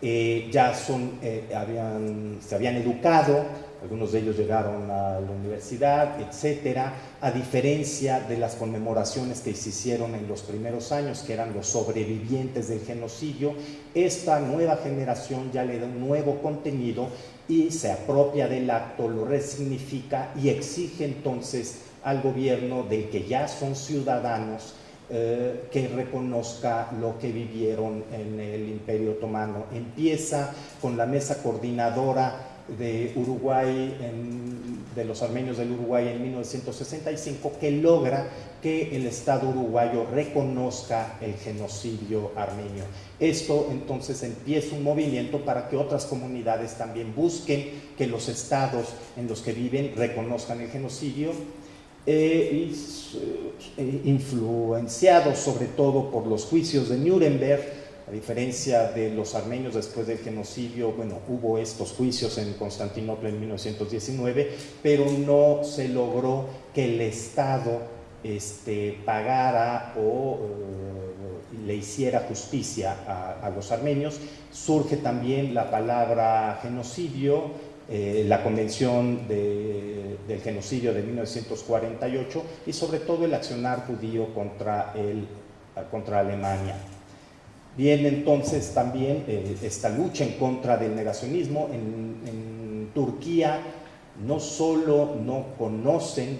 Speaker 3: Eh, ya son, eh, habían, se habían educado, algunos de ellos llegaron a la universidad, etcétera, a diferencia de las conmemoraciones que se hicieron en los primeros años, que eran los sobrevivientes del genocidio, esta nueva generación ya le da un nuevo contenido y se apropia del acto, lo resignifica y exige entonces al gobierno del que ya son ciudadanos eh, que reconozca lo que vivieron en el Imperio Otomano. Empieza con la mesa coordinadora de Uruguay, de los armenios del Uruguay en 1965, que logra que el Estado uruguayo reconozca el genocidio armenio. Esto entonces empieza un movimiento para que otras comunidades también busquen que los estados en los que viven reconozcan el genocidio, eh, influenciados sobre todo por los juicios de Nuremberg, a diferencia de los armenios después del genocidio, bueno, hubo estos juicios en Constantinopla en 1919, pero no se logró que el Estado este, pagara o eh, le hiciera justicia a, los armenios. Surge también la palabra genocidio, eh, la Convención del Genocidio de 1948 y sobre todo el accionar judío contra, el, contra Alemania. Viene entonces también eh, esta lucha en contra del negacionismo. En, Turquía no solo no conocen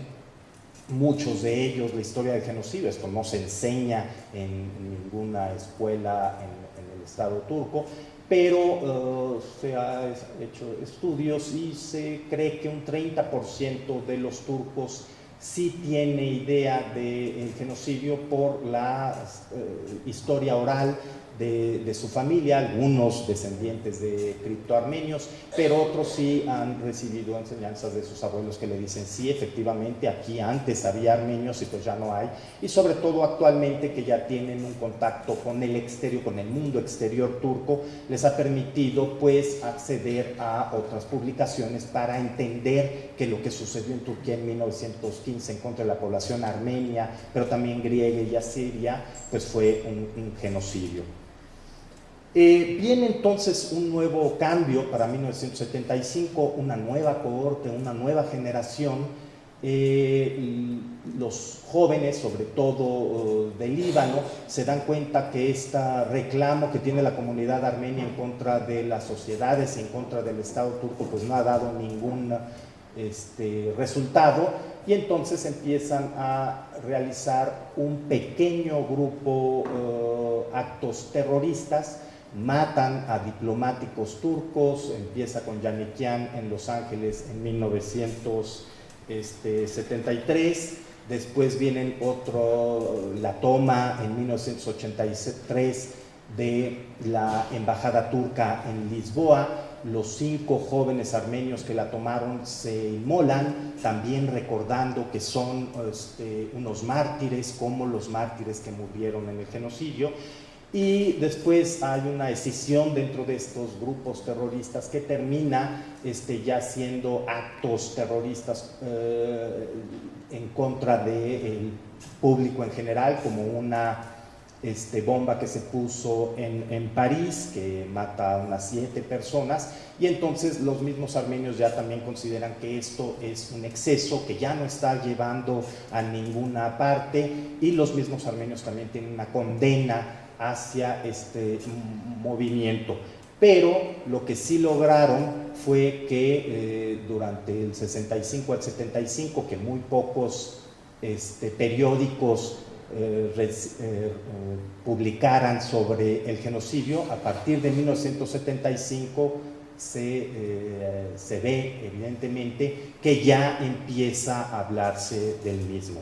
Speaker 3: muchos de ellos la historia del genocidio, esto no se enseña en ninguna escuela en, el Estado turco, pero uh, se han hecho estudios y se cree que un 30% de los turcos sí tiene idea del genocidio por la eh, historia oral de, su familia, algunos descendientes de criptoarmenios, pero otros sí han recibido enseñanzas de sus abuelos que le dicen, sí, efectivamente, aquí antes había armenios y pues ya no hay, y sobre todo actualmente que ya tienen un contacto con el exterior, con el mundo exterior turco, les ha permitido pues acceder a otras publicaciones para entender que lo que sucedió en Turquía en 1915 en contra de la población armenia, pero también griega y asiria, pues fue un genocidio. Eh, viene entonces un nuevo cambio para 1975, una nueva cohorte, una nueva generación. Eh, los jóvenes, sobre todo uh, del Líbano, se dan cuenta que este reclamo que tiene la comunidad armenia en contra de las sociedades, en contra del Estado turco, pues no ha dado ningún este, resultado y entonces empiezan a realizar un pequeño grupo uh, actos terroristas matan a diplomáticos turcos, empieza con Yanikian en Los Ángeles en 1973, después vienen otro, la toma en 1983 de la embajada turca en Lisboa, los cinco jóvenes armenios que la tomaron se inmolan, también recordando que son este, unos mártires como los mártires que murieron en el genocidio, y después hay una escisión dentro de estos grupos terroristas que termina este, ya siendo actos terroristas eh, en contra del público en general, como una este, bomba que se puso en, en, París, que mata a unas siete personas, y entonces los mismos armenios ya también consideran que esto es un exceso, que ya no está llevando a ninguna parte, y los mismos armenios también tienen una condena hacia este movimiento. Pero lo que sí lograron fue que eh, durante el 65 al 75, que muy pocos este, periódicos eh, eh, publicaran sobre el genocidio, a partir de 1975 se, se ve evidentemente que ya empieza a hablarse del mismo.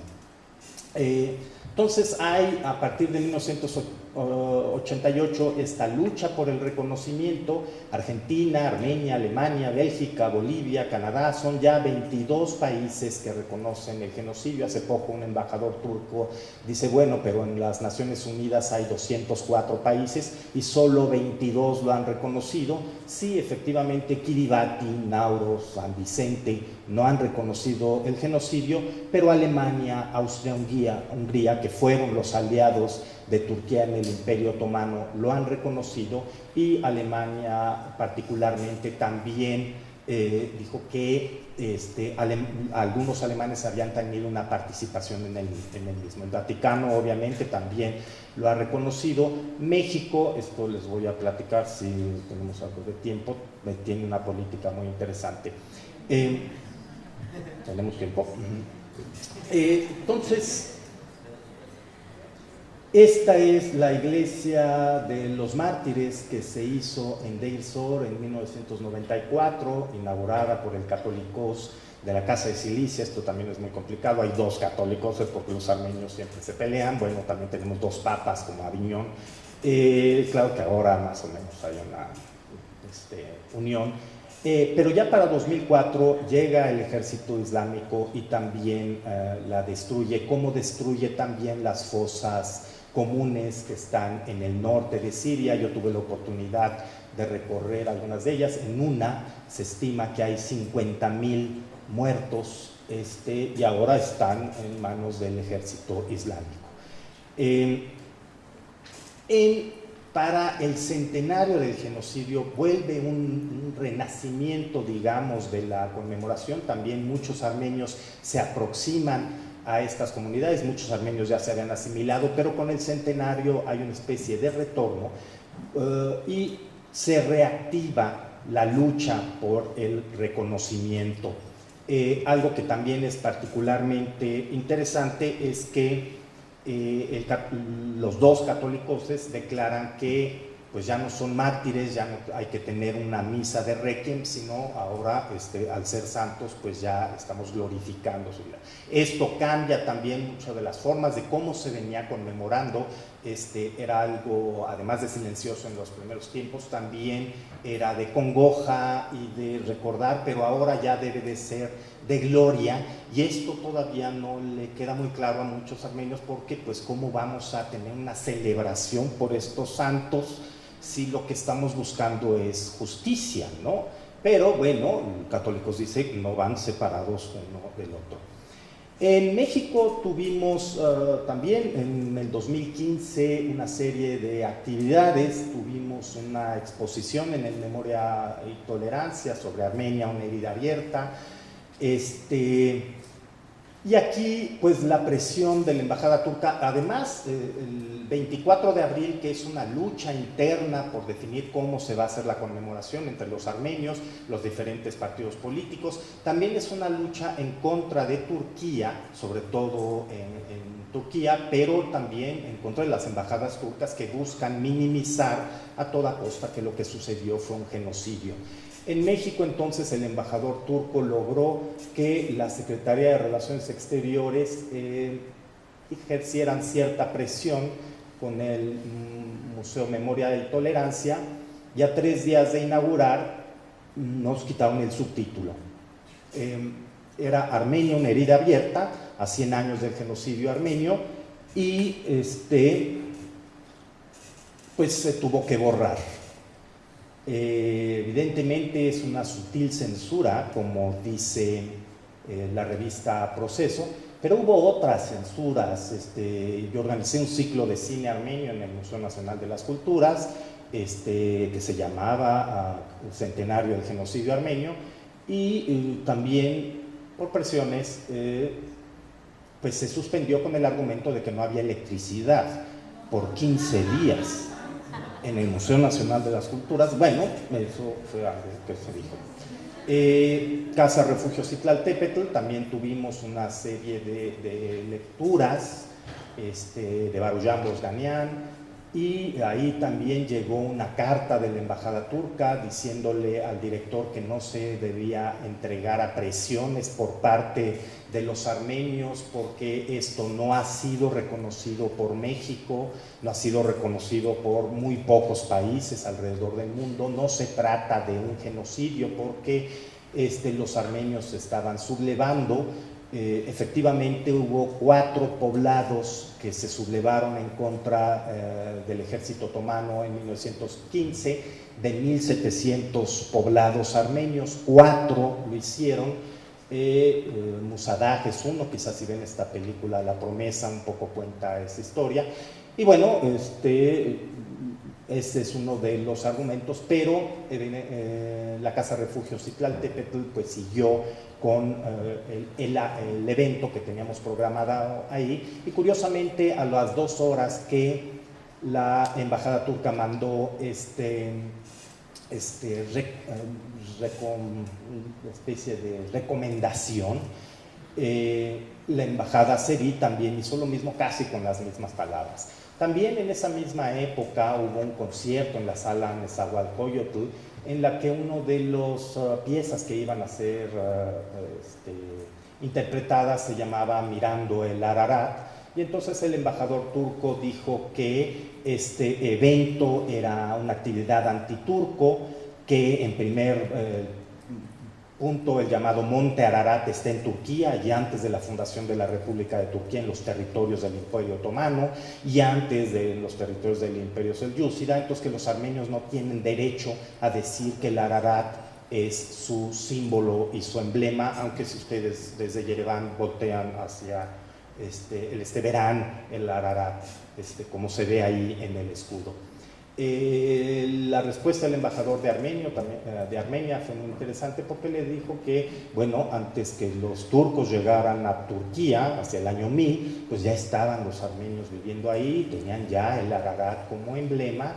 Speaker 3: entonces hay a partir de 1980 88 esta lucha por el reconocimiento, Argentina, Armenia, Alemania, Bélgica, Bolivia, Canadá, son ya 22 países que reconocen el genocidio. Hace poco un embajador turco dice, bueno, pero en las Naciones Unidas hay 204 países y solo 22 lo han reconocido. Sí, efectivamente, Kiribati, Nauru, San Vicente no han reconocido el genocidio, pero Alemania, Austria, Hungría, Hungría que fueron los aliados de Turquía en el Imperio Otomano lo han reconocido y Alemania particularmente también eh, dijo que este, algunos alemanes habían tenido una participación en el, en el, mismo. El Vaticano obviamente también lo ha reconocido. México, esto les voy a platicar si tenemos algo de tiempo, tiene una política muy interesante. Eh, tenemos tiempo. Eh, entonces, esta es la iglesia de los mártires que se hizo en Deir Sor en 1994, inaugurada por el católicos de la Casa de Cilicia. Esto también es muy complicado. Hay dos católicos porque los armenios siempre se pelean. Bueno, también tenemos dos papas como Aviñón. Eh, claro que ahora más o menos hay una este, unión. Eh, pero ya para 2004 llega el ejército islámico y también eh, la destruye, como destruye también las fosas comunes que están en el norte de Siria. Yo tuve la oportunidad de recorrer algunas de ellas. En una se estima que hay 50 mil muertos este, y ahora están en manos del ejército islámico. para el centenario del genocidio vuelve un, renacimiento, digamos, de la conmemoración. También muchos armenios se aproximan a estas comunidades. Muchos armenios ya se habían asimilado, pero con el centenario hay una especie de retorno eh, y se reactiva la lucha por el reconocimiento. Eh, algo que también es particularmente interesante es que eh, los dos católicos declaran que pues ya no son mártires, ya no hay que tener una misa de requiem, sino ahora este, al ser santos pues ya estamos glorificando su vida. Esto cambia también mucho de las formas de cómo se venía conmemorando, este, era algo además de silencioso en los primeros tiempos, también era de congoja y de recordar, pero ahora ya debe de ser de gloria y esto todavía no le queda muy claro a muchos armenios porque pues cómo vamos a tener una celebración por estos santos si lo que estamos buscando es justicia, ¿no? Pero bueno, católicos dicen no van separados uno del otro. En México tuvimos eh, también en el 2015 una serie de actividades, tuvimos una exposición en el Memoria y Tolerancia sobre Armenia, una herida abierta, este, y aquí, pues la presión de la embajada turca, además, eh, el 24 de abril, que es una lucha interna por definir cómo se va a hacer la conmemoración entre los armenios, los diferentes partidos políticos, también es una lucha en contra de Turquía, sobre todo en, en Turquía, pero también en contra de las embajadas turcas que buscan minimizar a toda costa que lo que sucedió fue un genocidio. En México entonces el embajador turco logró que la Secretaría de Relaciones Exteriores eh, ejercieran cierta presión con el mm, Museo Memoria y Tolerancia y a tres días de inaugurar nos quitaron el subtítulo. Em, era Armenia, una herida abierta, a 100 años del genocidio armenio, y este, pues se tuvo que borrar. Eh, evidentemente es una sutil censura, como dice eh, la revista Proceso, pero hubo otras censuras. Este, yo organicé un ciclo de cine armenio en el Museo Nacional de las Culturas, este, que se llamaba ah, Centenario del Genocidio Armenio, y, también por presiones, eh, pues se suspendió con el argumento de que no había electricidad por 15 días en el Museo Nacional de las Culturas. Bueno, eso fue algo que se dijo. Eh, Casa Refugio Citlaltépetl, también tuvimos una serie de, lecturas este, de Barujan Bosganian, y ahí también llegó una carta de la embajada turca diciéndole al director que no se debía entregar a presiones por parte de los armenios porque esto no ha sido reconocido por México, no ha sido reconocido por muy pocos países alrededor del mundo, no se trata de un genocidio porque este, los armenios estaban sublevando. Eh, efectivamente hubo cuatro poblados que se sublevaron en contra eh, del ejército otomano en 1915, de 1.700 poblados armenios, cuatro lo hicieron, eh, Musadag es uno, quizás si ven esta película La promesa un poco cuenta esa historia, y bueno, este, ese es uno de los argumentos, pero la Casa Refugio Citlaltepetl pues siguió con eh, el, evento que teníamos programado ahí. Y curiosamente a las dos horas que la embajada turca mandó este, este eh, especie de recomendación, eh, la embajada Seri también hizo lo mismo casi con las mismas palabras. También en esa misma época hubo un concierto en la sala Nezahualcóyotl en la que uno de las uh, piezas que iban a ser uh, este, interpretadas se llamaba Mirando el Ararat, y entonces el embajador turco dijo que este evento era una actividad antiturco, que en primer eh, punto el llamado Monte Ararat está en Turquía y antes de la fundación de la República de Turquía en los territorios del Imperio Otomano y antes de los territorios del Imperio Selyúcida, entonces que los armenios no tienen derecho a decir que el Ararat es su símbolo y su emblema, aunque si ustedes desde Yerevan voltean hacia este, el este verán el Ararat, este, como se ve ahí en el escudo. Eh, la respuesta del embajador eh, de Armenia fue muy interesante porque le dijo que, bueno, antes que los turcos llegaran a Turquía, hacia el año 1000, pues ya estaban los armenios viviendo ahí, tenían ya el Ararat como emblema,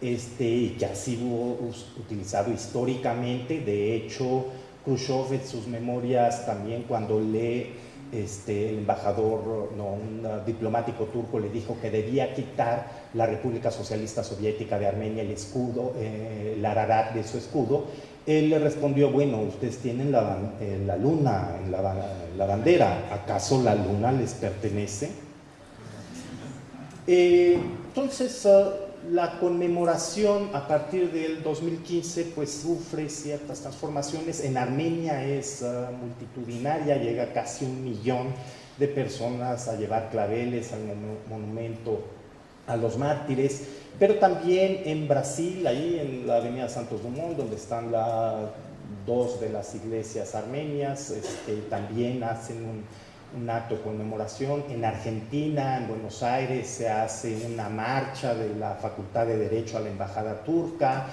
Speaker 3: este, y que ha sido utilizado históricamente. De hecho, Khrushchev en sus memorias también cuando lee este, el embajador, no, un diplomático turco le dijo que debía quitar la República Socialista Soviética de Armenia el escudo, eh, el ararat de su escudo, él le respondió, bueno, ustedes tienen la, eh, la luna la, la, bandera, ¿acaso la luna les pertenece? Eh, entonces, uh, la conmemoración a partir del 2015 pues sufre ciertas transformaciones. En Armenia es uh, multitudinaria, llega casi un millón de personas a llevar claveles al monumento a los mártires, pero también en Brasil, ahí en la avenida Santos Dumont, donde están la, dos de las iglesias armenias, este, también hacen un, un acto de conmemoración. En Argentina, en Buenos Aires, se hace una marcha de la Facultad de Derecho a la Embajada Turca.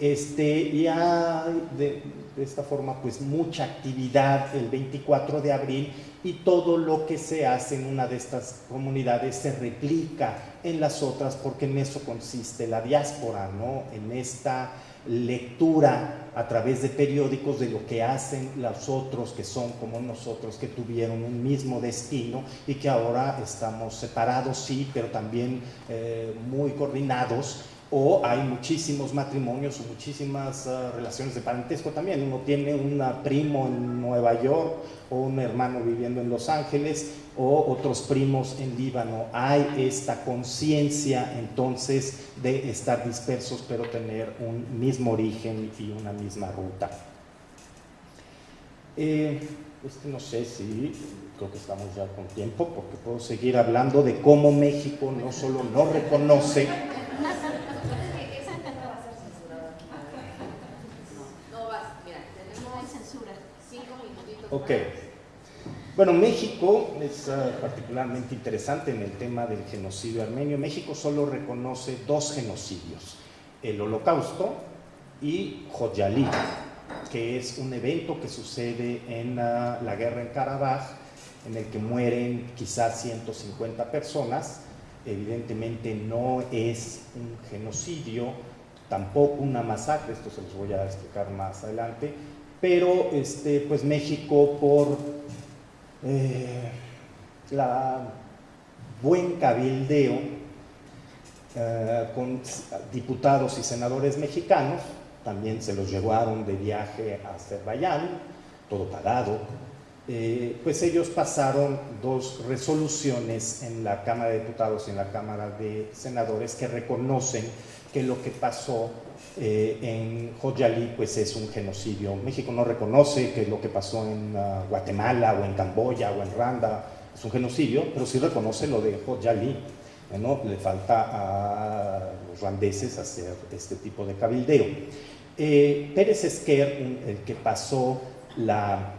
Speaker 3: Este, y hay de, de, esta forma pues mucha actividad el 24 de abril y todo lo que se hace en una de estas comunidades se replica en las otras porque en eso consiste la diáspora, ¿no? En esta lectura a través de periódicos de lo que hacen los otros que son como nosotros, que tuvieron un mismo destino y que ahora estamos separados, sí, pero también eh, muy coordinados o hay muchísimos matrimonios o muchísimas uh, relaciones de parentesco también. Uno tiene un primo en Nueva York o un hermano viviendo en Los Ángeles o otros primos en Líbano. Hay esta conciencia entonces de estar dispersos pero tener un mismo origen y una misma ruta. Este no sé si, creo que estamos ya con tiempo porque puedo seguir hablando de cómo México no solo no reconoce Ok. Bueno, México es uh, particularmente interesante en el tema del genocidio armenio. México solo reconoce dos genocidios, el holocausto y Joyalí, que es un evento que sucede en uh, la guerra en Karabaj, en el que mueren quizás 150 personas. Evidentemente no es un genocidio, tampoco una masacre, esto se los voy a explicar más adelante, pero este, pues México por eh, la buen cabildeo eh, con diputados y senadores mexicanos, también se los llevaron de viaje a Azerbaiyán, todo pagado, eh, pues ellos pasaron dos resoluciones en la Cámara de Diputados y en la Cámara de Senadores que reconocen que lo que pasó eh, en Joyalí pues es un genocidio. México no reconoce que lo que pasó en uh, Guatemala o en Camboya o en Randa es un genocidio, pero sí reconoce lo de Joyalí. ¿no? Le falta a los rwandeses hacer este tipo de cabildeo. Eh, Pérez Esquer, el que pasó la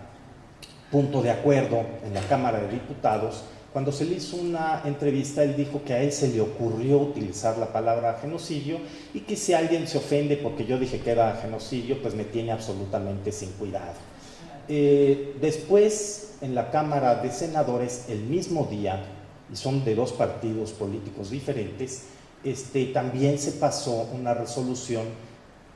Speaker 3: punto de acuerdo en la Cámara de Diputados, cuando se le hizo una entrevista, él dijo que a él se le ocurrió utilizar la palabra genocidio y que si alguien se ofende porque yo dije que era genocidio, pues me tiene absolutamente sin cuidado. Eh, después, en la Cámara de Senadores, el mismo día, y son de dos partidos políticos diferentes, este, también se pasó una resolución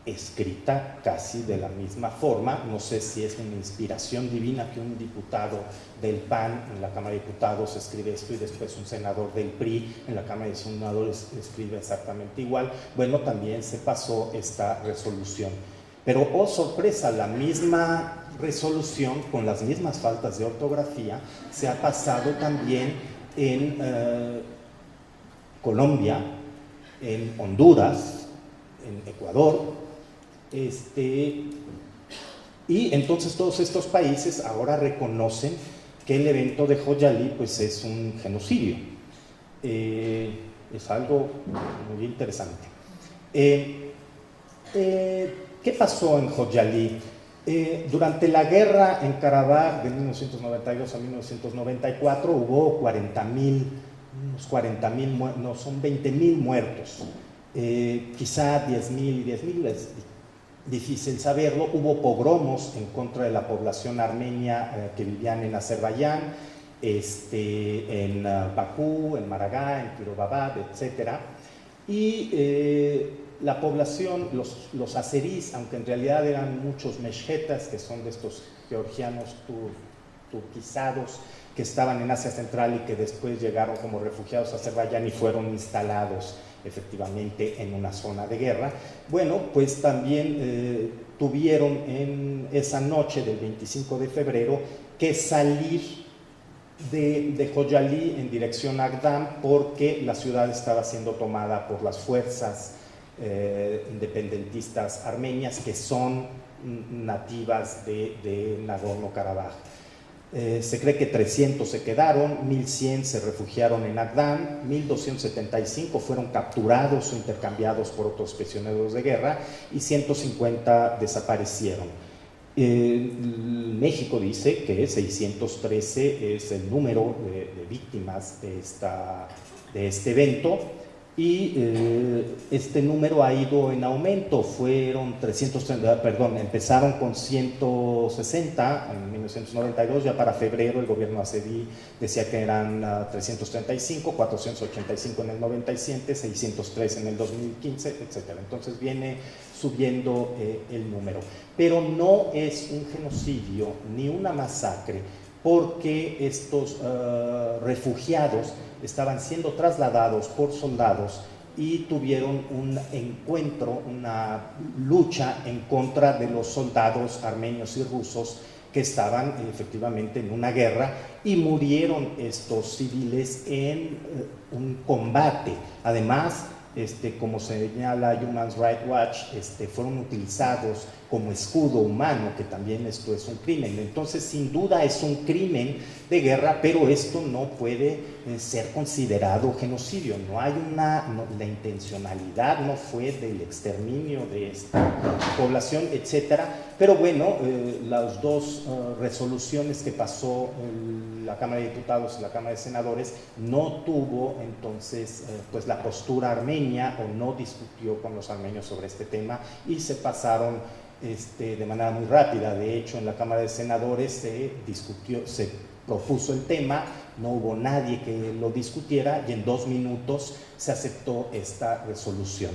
Speaker 3: escrita casi de la misma forma. No sé si es una inspiración divina que un diputado del PAN en la Cámara de Diputados escribe esto y después un senador del PRI en la Cámara de Senadores escribe exactamente igual. Bueno, también se pasó esta resolución. Pero, oh sorpresa, la misma resolución con las mismas faltas de ortografía se ha pasado también en eh, Colombia, en Honduras, en Ecuador, este, y entonces todos estos países ahora reconocen que el evento de Joyalí pues, es un genocidio. Eh, es algo muy interesante. Eh, eh, ¿Qué pasó en Joyalí? durante la guerra en Karabaj de 1992 a 1994 hubo 40 mil, unos 40 mil, no, son 20 mil muertos. quizá 10 mil y 10 mil difícil saberlo, hubo pogromos en contra de la población armenia eh, que vivían en Azerbaiyán, este, en uh, Bakú, en Maragá, en Kirobabad, etc. Y eh, la población, los, los azerís, aunque en realidad eran muchos meshchetas, que son de estos georgianos tur, turquizados, que estaban en Asia Central y que después llegaron como refugiados a Azerbaiyán y fueron instalados efectivamente en una zona de guerra. Bueno, pues también eh, tuvieron en esa noche del 25 de febrero que salir de, de Joyalí en dirección a Agdam porque la ciudad estaba siendo tomada por las fuerzas eh, independentistas armenias que son nativas de, de Nagorno-Karabaj. Eh, se cree que 300 se quedaron, 1100 se refugiaron en Agdán, 1275 fueron capturados o intercambiados por otros prisioneros de guerra y 150 desaparecieron. Eh, México dice que 613 es el número de, de víctimas de, esta, de este evento y eh, este número ha ido en aumento, fueron 330, perdón, empezaron con 160 en 1992, ya para febrero el gobierno acedí decía que eran 335, ah, 485 en el 97, 603 en el 2015, etc. Entonces viene subiendo eh, el número, pero no es un genocidio ni una masacre, porque estos ah, refugiados estaban siendo trasladados por soldados y tuvieron un encuentro, una lucha en contra de los soldados armenios y rusos que estaban efectivamente en una guerra y murieron estos civiles en eh, un combate. Además, este, como señala Human Rights Watch, este, fueron utilizados como escudo humano, que también esto es un crimen. Entonces, sin duda es un crimen de guerra, pero esto no puede eh, ser considerado genocidio. No hay una, la intencionalidad no fue del exterminio de esta población, etcétera. Pero bueno, eh, las dos eh, resoluciones que pasó la Cámara de Diputados y la Cámara de Senadores no tuvo entonces pues la postura armenia o no discutió con los armenios sobre este tema y se pasaron este, de manera muy rápida. De hecho, en la Cámara de Senadores se discutió, se propuso el tema, no hubo nadie que lo discutiera y en dos minutos se aceptó esta resolución.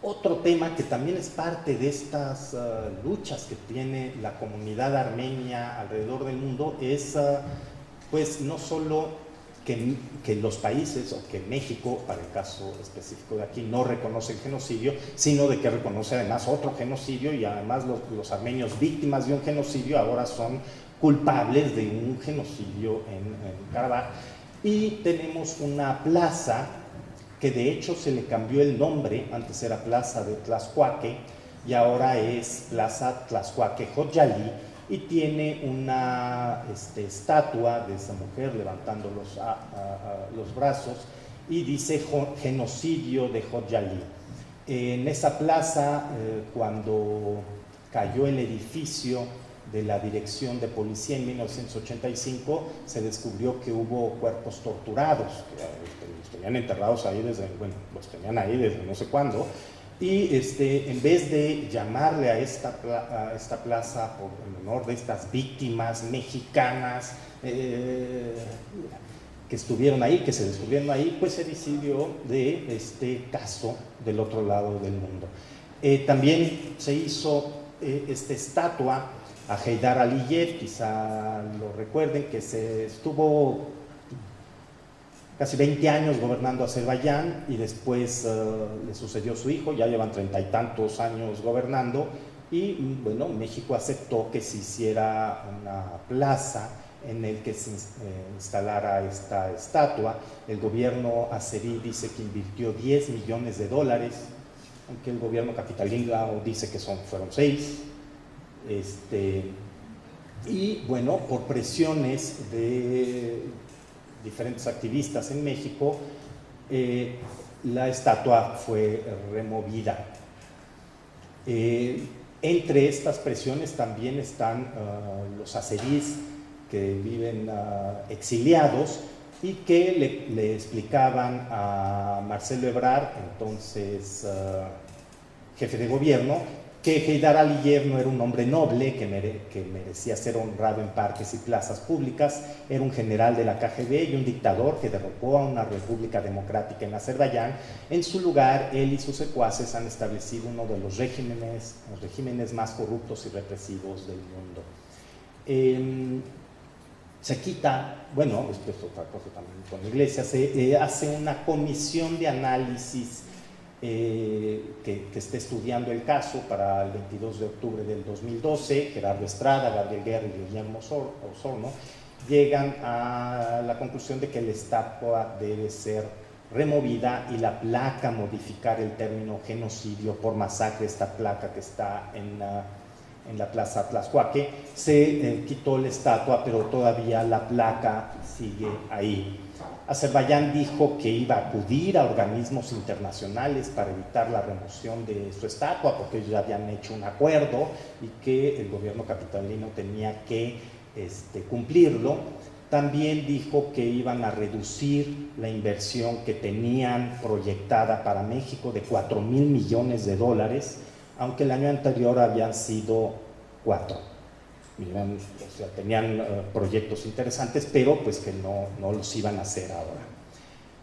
Speaker 3: Otro tema que también es parte de estas uh, luchas que tiene la comunidad armenia alrededor del mundo es, uh, pues, no solo que, los países o que México, para el caso específico de aquí, no reconoce el genocidio, sino de que reconoce además otro genocidio y además los, armenios víctimas de un genocidio ahora son culpables de un genocidio en, en Y tenemos una plaza que de hecho se le cambió el nombre, antes era Plaza de Tlaxcuaque y ahora es Plaza Tlaxcuaque Joyalí, y tiene una este, estatua de esa mujer levantando los, los brazos y dice genocidio de Jodjali. En esa plaza, eh, cuando cayó el edificio de la Dirección de Policía en 1985, se descubrió que hubo cuerpos torturados, que este, los tenían enterrados ahí desde, bueno, los tenían ahí desde no sé cuándo, y este, en vez de llamarle a esta, esta plaza por el honor de estas víctimas mexicanas eh, que estuvieron ahí, que se descubrieron ahí, pues se decidió de este caso del otro lado del mundo. Eh, también se hizo eh, esta estatua a Heydar Aliyev, quizá lo recuerden, que se estuvo casi 20 años gobernando Azerbaiyán y después eh, le sucedió su hijo, ya llevan treinta y tantos años gobernando y mm, bueno, México aceptó que se hiciera una plaza en el que se eh, instalara esta estatua. El gobierno azerí dice que invirtió 10 millones de dólares, aunque el gobierno capitalino dice que son, fueron 6. Este, y bueno, por presiones de diferentes activistas en México, eh, la estatua fue removida. Eh, entre estas presiones también están ah, los azeríes que viven ah, exiliados y que le, explicaban a Marcelo Ebrard, entonces ah, jefe de gobierno, que Heydar Aliyev no era un hombre noble que, merecía ser honrado en parques y plazas públicas, era un general de la KGB y un dictador que derrocó a una república democrática en Azerbaiyán. En su lugar, él y sus secuaces han establecido uno de los regímenes, los regímenes más corruptos y represivos del mundo. Em, se quita, bueno, esto es otra cosa también con la iglesia, se hace una comisión de análisis eh, que, que, esté estudiando el caso para el 22 de octubre del 2012, Gerardo Estrada, Gabriel Guerra y Guillermo Osorno, llegan a la conclusión de que la estatua debe ser removida y la placa modificar el término genocidio por masacre, esta placa que está en la, en la plaza Tlaxcuaque, se eh, quitó la estatua, pero todavía la placa sigue ahí. Azerbaiyán dijo que iba a acudir a organismos internacionales para evitar la remoción de su estatua, porque ellos ya habían hecho un acuerdo y que el gobierno capitalino tenía que este, cumplirlo. También dijo que iban a reducir la inversión que tenían proyectada para México de 4 mil millones de dólares, aunque el año anterior habían sido 4 o sea, tenían eh, proyectos interesantes, pero pues que no, no los iban a hacer ahora.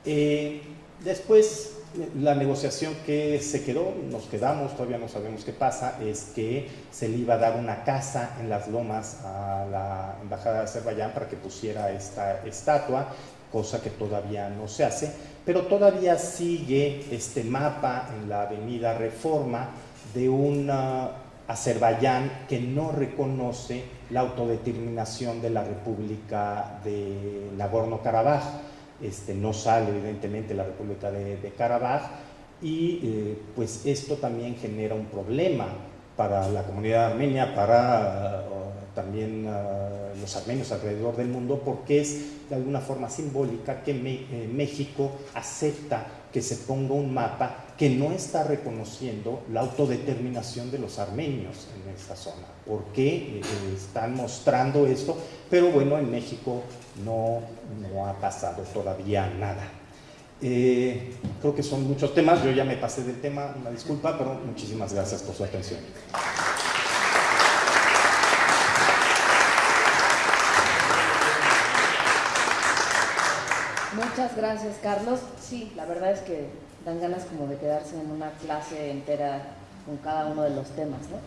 Speaker 3: Eh, después, la negociación que se quedó, nos quedamos, todavía no sabemos qué pasa, es que se le iba a dar una casa en las lomas a la Embajada de Azerbaiyán para que pusiera esta estatua, cosa que todavía no se hace, pero todavía sigue este mapa en la avenida Reforma de una Azerbaiyán que no reconoce la autodeterminación de la República de Nagorno-Karabaj. Este, no sale evidentemente la República de, Karabaj y eh, pues esto también genera un problema para la comunidad armenia, para también los armenios alrededor del mundo, porque es de alguna forma simbólica que eh, México acepta que se ponga un mapa que no está reconociendo la autodeterminación de los armenios en esta zona. ¿Por qué eh, están mostrando esto? Pero bueno, en México no, no ha pasado todavía nada. Eh, creo que son muchos temas, yo ya me pasé del tema, una disculpa, pero muchísimas gracias por su atención.
Speaker 1: Muchas gracias, Carlos. Sí, la verdad es que dan ganas como de quedarse en una clase entera con cada uno de los temas, ¿no?